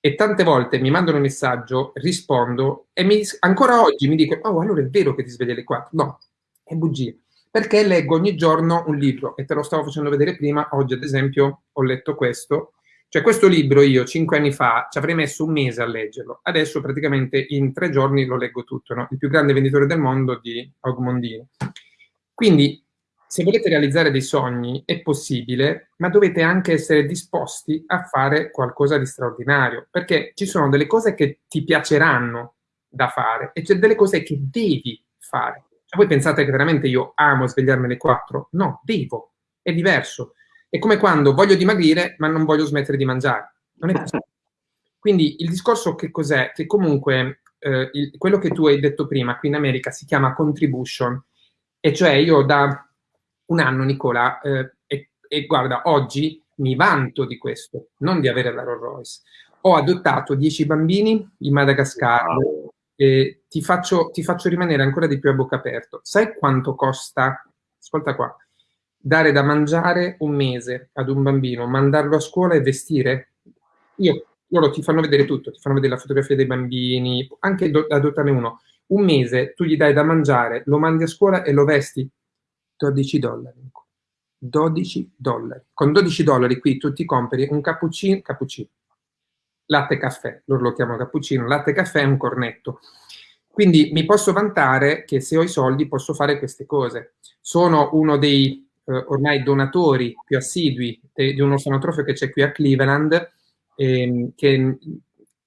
e tante volte mi mandano un messaggio, rispondo e mi, ancora oggi mi dicono, oh allora è vero che ti svegli alle 4? No, è bugia perché leggo ogni giorno un libro e te lo stavo facendo vedere prima, oggi ad esempio ho letto questo, cioè questo libro io cinque anni fa ci avrei messo un mese a leggerlo, adesso praticamente in tre giorni lo leggo tutto, no? il più grande venditore del mondo di Augmondino. Quindi se volete realizzare dei sogni è possibile, ma dovete anche essere disposti a fare qualcosa di straordinario, perché ci sono delle cose che ti piaceranno da fare e c'è delle cose che devi fare. Cioè, voi pensate che veramente io amo svegliarmi alle 4? No, devo. È diverso. È come quando voglio dimagrire, ma non voglio smettere di mangiare. Non è possibile. Quindi il discorso che cos'è? Che comunque eh, il, quello che tu hai detto prima qui in America si chiama contribution. E cioè io da un anno, Nicola, eh, e, e guarda, oggi mi vanto di questo, non di avere la Rolls Royce. Ho adottato 10 bambini in Madagascar, e ti faccio, ti faccio rimanere ancora di più a bocca aperta. Sai quanto costa, ascolta qua, dare da mangiare un mese ad un bambino, mandarlo a scuola e vestire? Io, loro ti fanno vedere tutto, ti fanno vedere la fotografia dei bambini, anche do, adottarne uno. Un mese tu gli dai da mangiare, lo mandi a scuola e lo vesti? 12 dollari. 12 dollari. Con 12 dollari qui tu ti compri un cappuccino, cappuccino latte caffè, loro lo chiamano cappuccino, latte caffè è un cornetto. Quindi mi posso vantare che se ho i soldi posso fare queste cose. Sono uno dei eh, ormai donatori più assidui de, di un orfanotrofio che c'è qui a Cleveland, ehm, che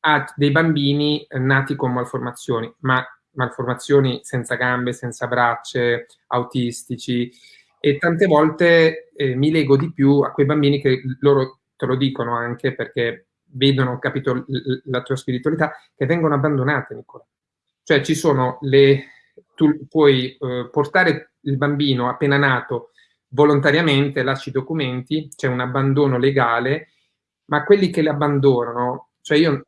ha dei bambini nati con malformazioni, ma malformazioni senza gambe, senza braccia, autistici, e tante volte eh, mi lego di più a quei bambini che loro te lo dicono anche perché vedono, capito, la tua spiritualità, che vengono abbandonate, Nicola. Cioè ci sono le... tu puoi eh, portare il bambino appena nato volontariamente, lasci i documenti, c'è un abbandono legale, ma quelli che le abbandonano, cioè io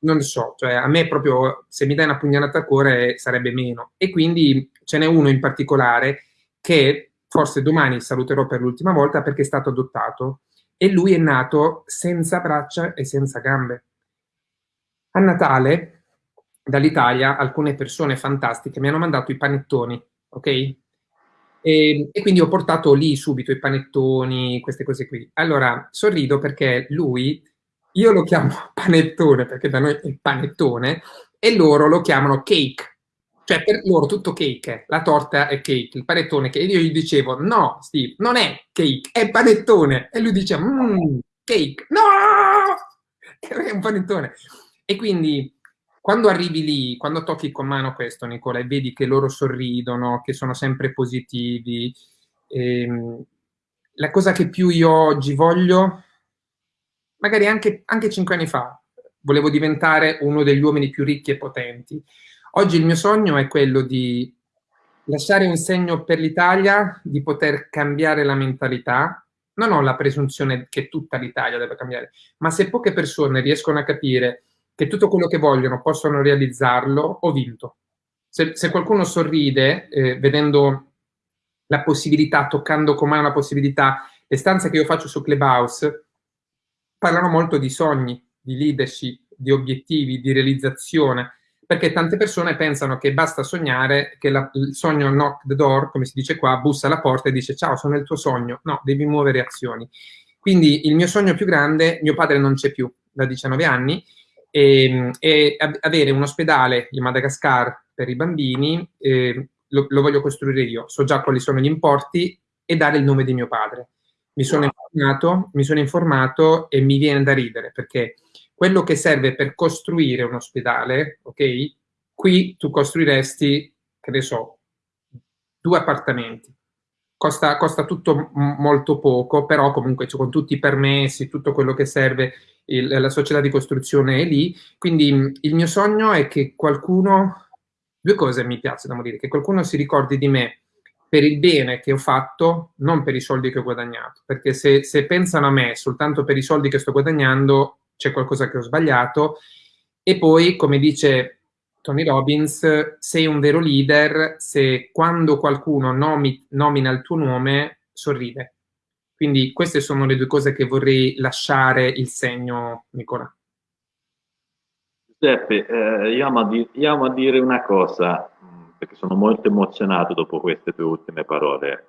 non so, cioè a me proprio se mi dai una pugnalata al cuore sarebbe meno. E quindi ce n'è uno in particolare che forse domani saluterò per l'ultima volta perché è stato adottato e lui è nato senza braccia e senza gambe. A Natale, dall'Italia, alcune persone fantastiche mi hanno mandato i panettoni, ok? E, e, quindi ho portato lì subito i panettoni, queste cose qui. Allora, sorrido perché lui, io lo chiamo panettone perché da noi è panettone, e loro lo chiamano cake cioè, per loro tutto cake, la torta è cake, il panettone che io gli dicevo, no, Steve, non è cake, è panettone. E lui dice, mmm, cake, no! È un panettone. E quindi, quando arrivi lì, quando tocchi con mano questo, Nicola, e vedi che loro sorridono, che sono sempre positivi, ehm, la cosa che più io oggi voglio, magari anche, anche cinque anni fa, volevo diventare uno degli uomini più ricchi e potenti, Oggi il mio sogno è quello di lasciare un segno per l'Italia, di poter cambiare la mentalità. Non ho la presunzione che tutta l'Italia debba cambiare, ma se poche persone riescono a capire che tutto quello che vogliono possono realizzarlo, ho vinto. Se, se qualcuno sorride eh, vedendo la possibilità, toccando con mano la possibilità, le stanze che io faccio su Clubhouse parlano molto di sogni, di leadership, di obiettivi, di realizzazione perché tante persone pensano che basta sognare, che la, il sogno knock the door, come si dice qua, bussa alla porta e dice ciao, sono il tuo sogno. No, devi muovere azioni. Quindi il mio sogno più grande, mio padre non c'è più da 19 anni, e, e avere un ospedale in Madagascar per i bambini, eh, lo, lo, voglio costruire io, so già quali sono gli importi e dare il nome di mio padre. Mi sono, informato, mi sono informato e mi viene da ridere perché quello che serve per costruire un ospedale, ok? Qui tu costruiresti, che ne so, due appartamenti. Costa, costa tutto molto poco, però comunque con tutti i permessi, tutto quello che serve, il, la società di costruzione è lì. Quindi il mio sogno è che qualcuno, due cose mi piace da morire, che qualcuno si ricordi di me per il bene che ho fatto, non per i soldi che ho guadagnato. Perché se, se pensano a me soltanto per i soldi che sto guadagnando, c'è qualcosa che ho sbagliato. E poi, come dice Tony Robbins, sei un vero leader se quando qualcuno nomi, nomina il tuo nome sorride. Quindi queste sono le due cose che vorrei lasciare il segno, Nicola. Giuseppe, eh, io, amo di, io, amo dire una cosa, perché sono molto emozionato dopo queste tue ultime parole.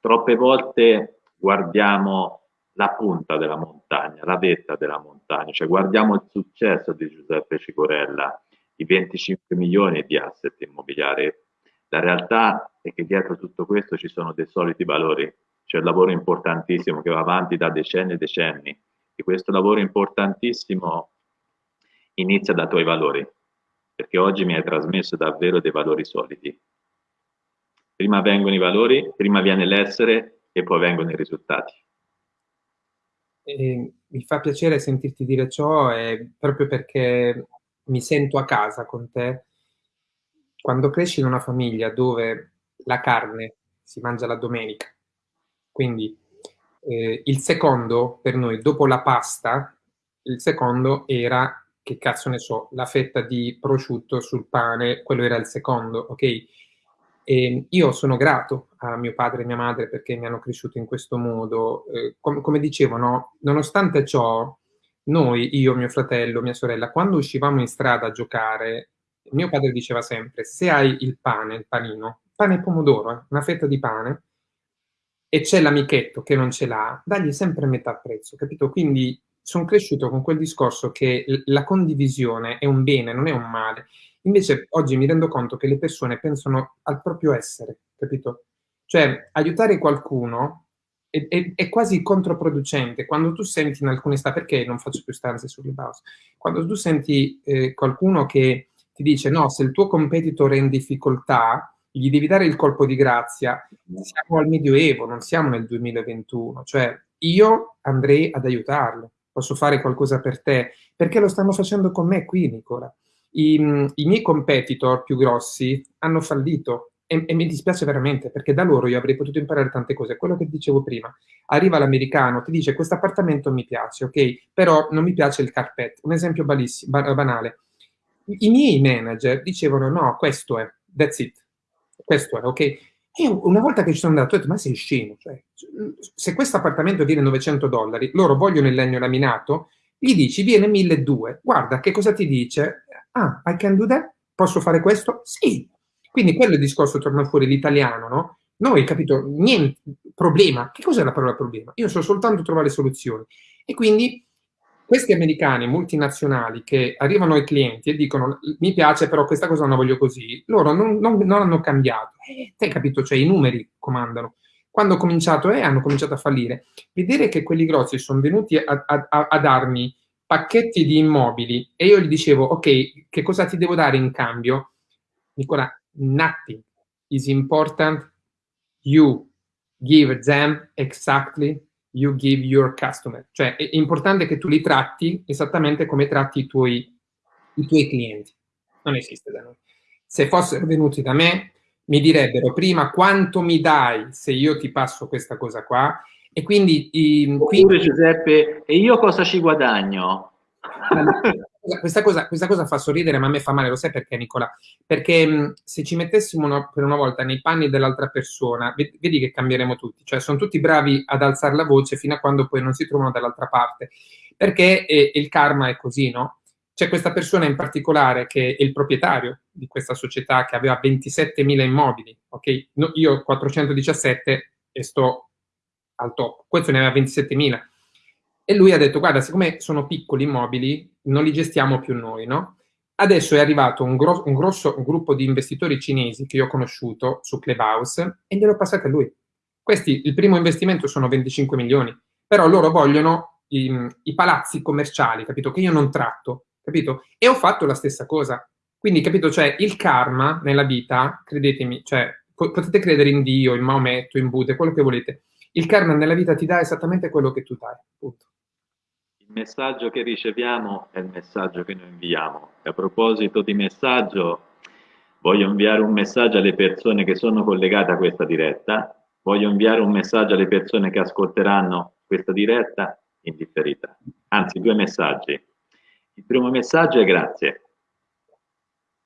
Troppe volte guardiamo la punta della montagna, la vetta della montagna, cioè guardiamo il successo di Giuseppe Cicorella, i 25 milioni di asset immobiliari. La realtà è che dietro tutto questo ci sono dei soliti valori, c'è un lavoro importantissimo che va avanti da decenni e decenni e questo lavoro importantissimo inizia dai tuoi valori, perché oggi mi hai trasmesso davvero dei valori solidi. Prima vengono i valori, prima viene l'essere e poi vengono i risultati. E mi fa piacere sentirti dire ciò proprio perché mi sento a casa con te. Quando cresci in una famiglia dove la carne si mangia la domenica, quindi eh, il secondo per noi, dopo la pasta, il secondo era, che cazzo ne so, la fetta di prosciutto sul pane, quello era il secondo, ok? E io sono grato a mio padre e mia madre perché mi hanno cresciuto in questo modo. Eh, com come dicevo, no? nonostante ciò, noi, io, mio fratello, mia sorella, quando uscivamo in strada a giocare, mio padre diceva sempre, se hai il pane, il panino, pane e pomodoro, eh, una fetta di pane, e c'è l'amichetto che non ce l'ha, dagli sempre metà prezzo, capito? Quindi sono cresciuto con quel discorso che la condivisione è un bene, non è un male. Invece oggi mi rendo conto che le persone pensano al proprio essere, capito? Cioè, aiutare qualcuno è, è, è quasi controproducente. Quando tu senti in alcune stanze, perché non faccio più stanze sulle base, quando tu senti eh, qualcuno che ti dice no, se il tuo competitor è in difficoltà, gli devi dare il colpo di grazia, siamo al Medioevo, non siamo nel 2021, cioè io andrei ad aiutarlo, posso fare qualcosa per te, perché lo stanno facendo con me qui, Nicola. I, I, miei competitor più grossi hanno fallito e, e, mi dispiace veramente perché da loro io avrei potuto imparare tante cose. Quello che dicevo prima, arriva l'americano, ti dice questo appartamento mi piace, ok, però non mi piace il carpet. Un esempio banale. I miei manager dicevano no, questo è, that's it, questo è, ok. E una volta che ci sono andato ho detto, ma sei scemo, cioè, se questo appartamento viene 900 dollari, loro vogliono il legno laminato, gli dici viene 1200, guarda che cosa ti dice? Ah, I can do that? Posso fare questo? Sì. Quindi quello è il discorso, torna fuori l'italiano, no? Noi, capito, niente, problema. Che cos'è la parola problema? Io so soltanto trovare soluzioni. E quindi questi americani multinazionali che arrivano ai clienti e dicono mi piace però questa cosa non la voglio così, loro non, non, non hanno cambiato. Eh, te capito, cioè i numeri comandano. Quando ho cominciato, eh, hanno cominciato a fallire. Vedere che quelli grossi sono venuti a, a, a, a darmi pacchetti di immobili e io gli dicevo, ok, che cosa ti devo dare in cambio? Nicola, nothing is important. You give them exactly you give your customer. Cioè è importante che tu li tratti esattamente come tratti i tuoi, i tuoi clienti. Non esiste da noi. Se fossero venuti da me, mi direbbero prima quanto mi dai se io ti passo questa cosa qua e quindi... I, quindi Giuseppe, e io cosa ci guadagno? Questa, cosa, questa cosa fa sorridere, ma a me fa male, lo sai perché, Nicola? Perché mh, se ci mettessimo una, per una volta nei panni dell'altra persona, vedi, vedi che cambieremo tutti. Cioè, sono tutti bravi ad alzare la voce fino a quando poi non si trovano dall'altra parte. Perché eh, il karma è così, no? C'è questa persona in particolare che è il proprietario di questa società che aveva 27.000 immobili, ok? No, io ho 417 e sto al top. Questo ne aveva 27.000 e lui ha detto, guarda, siccome sono piccoli immobili, non li gestiamo più noi, no? Adesso è arrivato un, gro un grosso gruppo di investitori cinesi che io ho conosciuto su Clubhouse e glielo passate a lui. Questi, il primo investimento sono 25 milioni, però loro vogliono i, i palazzi commerciali, capito? Che io non tratto, capito? E ho fatto la stessa cosa. Quindi, capito? Cioè, il karma nella vita, credetemi, cioè, potete credere in Dio, in Maometto, in Buddha, quello che volete. Il karma nella vita ti dà esattamente quello che tu dai, punto. Messaggio che riceviamo è il messaggio che noi inviamo. E a proposito di messaggio, voglio inviare un messaggio alle persone che sono collegate a questa diretta, voglio inviare un messaggio alle persone che ascolteranno questa diretta in differita. Anzi, due messaggi. Il primo messaggio è grazie,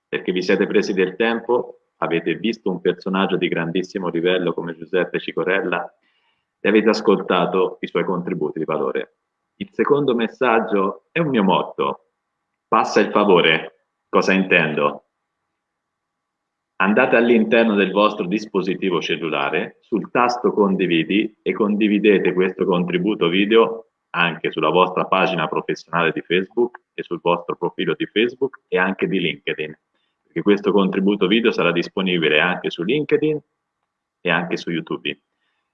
perché vi siete presi del tempo, avete visto un personaggio di grandissimo livello come Giuseppe Cicorella e avete ascoltato i suoi contributi di valore. Il secondo messaggio è un mio motto. Passa il favore. Cosa intendo? Andate all'interno del vostro dispositivo cellulare, sul tasto condividi e condividete questo contributo video anche sulla vostra pagina professionale di Facebook e sul vostro profilo di Facebook e anche di LinkedIn, perché questo contributo video sarà disponibile anche su LinkedIn e anche su YouTube,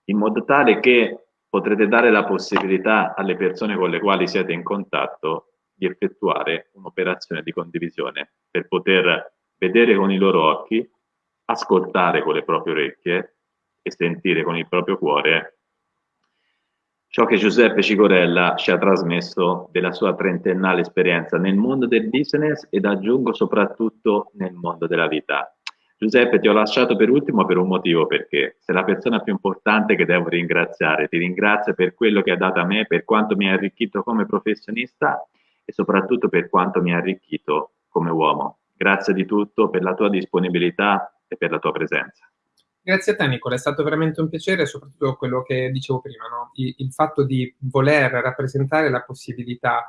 in modo tale che potrete dare la possibilità alle persone con le quali siete in contatto di effettuare un'operazione di condivisione per poter vedere con i loro occhi, ascoltare con le proprie orecchie e sentire con il proprio cuore ciò che Giuseppe Cicorella ci ha trasmesso della sua trentennale esperienza nel mondo del business ed aggiungo soprattutto nel mondo della vita. Giuseppe, ti ho lasciato per ultimo per un motivo, perché sei la persona più importante che devo ringraziare. Ti ringrazio per quello che ha dato a me, per quanto mi ha arricchito come professionista e soprattutto per quanto mi ha arricchito come uomo. Grazie di tutto per la tua disponibilità e per la tua presenza. Grazie a te Nicola, è stato veramente un piacere, soprattutto quello che dicevo prima, no? il, il fatto di voler rappresentare la possibilità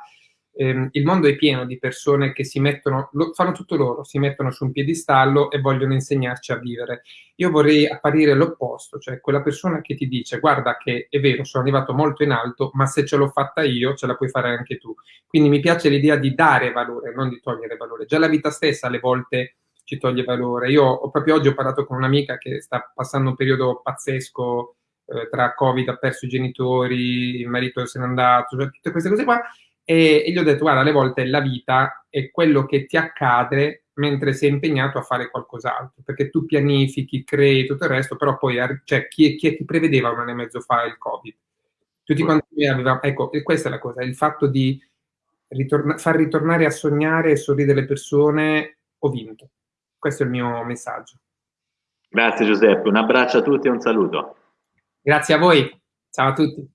ehm, il mondo è pieno di persone che si mettono, lo, fanno tutto loro, si mettono su un piedistallo e vogliono insegnarci a vivere. Io vorrei apparire l'opposto, cioè quella persona che ti dice guarda che è vero, sono arrivato molto in alto, ma se ce l'ho fatta io, ce la puoi fare anche tu. Quindi mi piace l'idea di dare valore, non di togliere valore. Già la vita stessa alle volte ci toglie valore. Io ho, proprio oggi ho parlato con un'amica che sta passando un periodo pazzesco eh, tra Covid, ha perso i genitori, il marito se n'è andato, cioè tutte queste cose qua, e, e, gli ho detto, guarda, alle volte la vita è quello che ti accade mentre sei impegnato a fare qualcos'altro, perché tu pianifichi, crei tutto il resto, però poi cioè, chi, chi, chi prevedeva un anno e mezzo fa il Covid? Tutti quanti avevamo, ecco, e questa è la cosa, il fatto di ritorna, far ritornare a sognare e sorridere le persone, ho vinto. Questo è il mio messaggio. Grazie Giuseppe, un abbraccio a tutti e un saluto. Grazie a voi, ciao a tutti.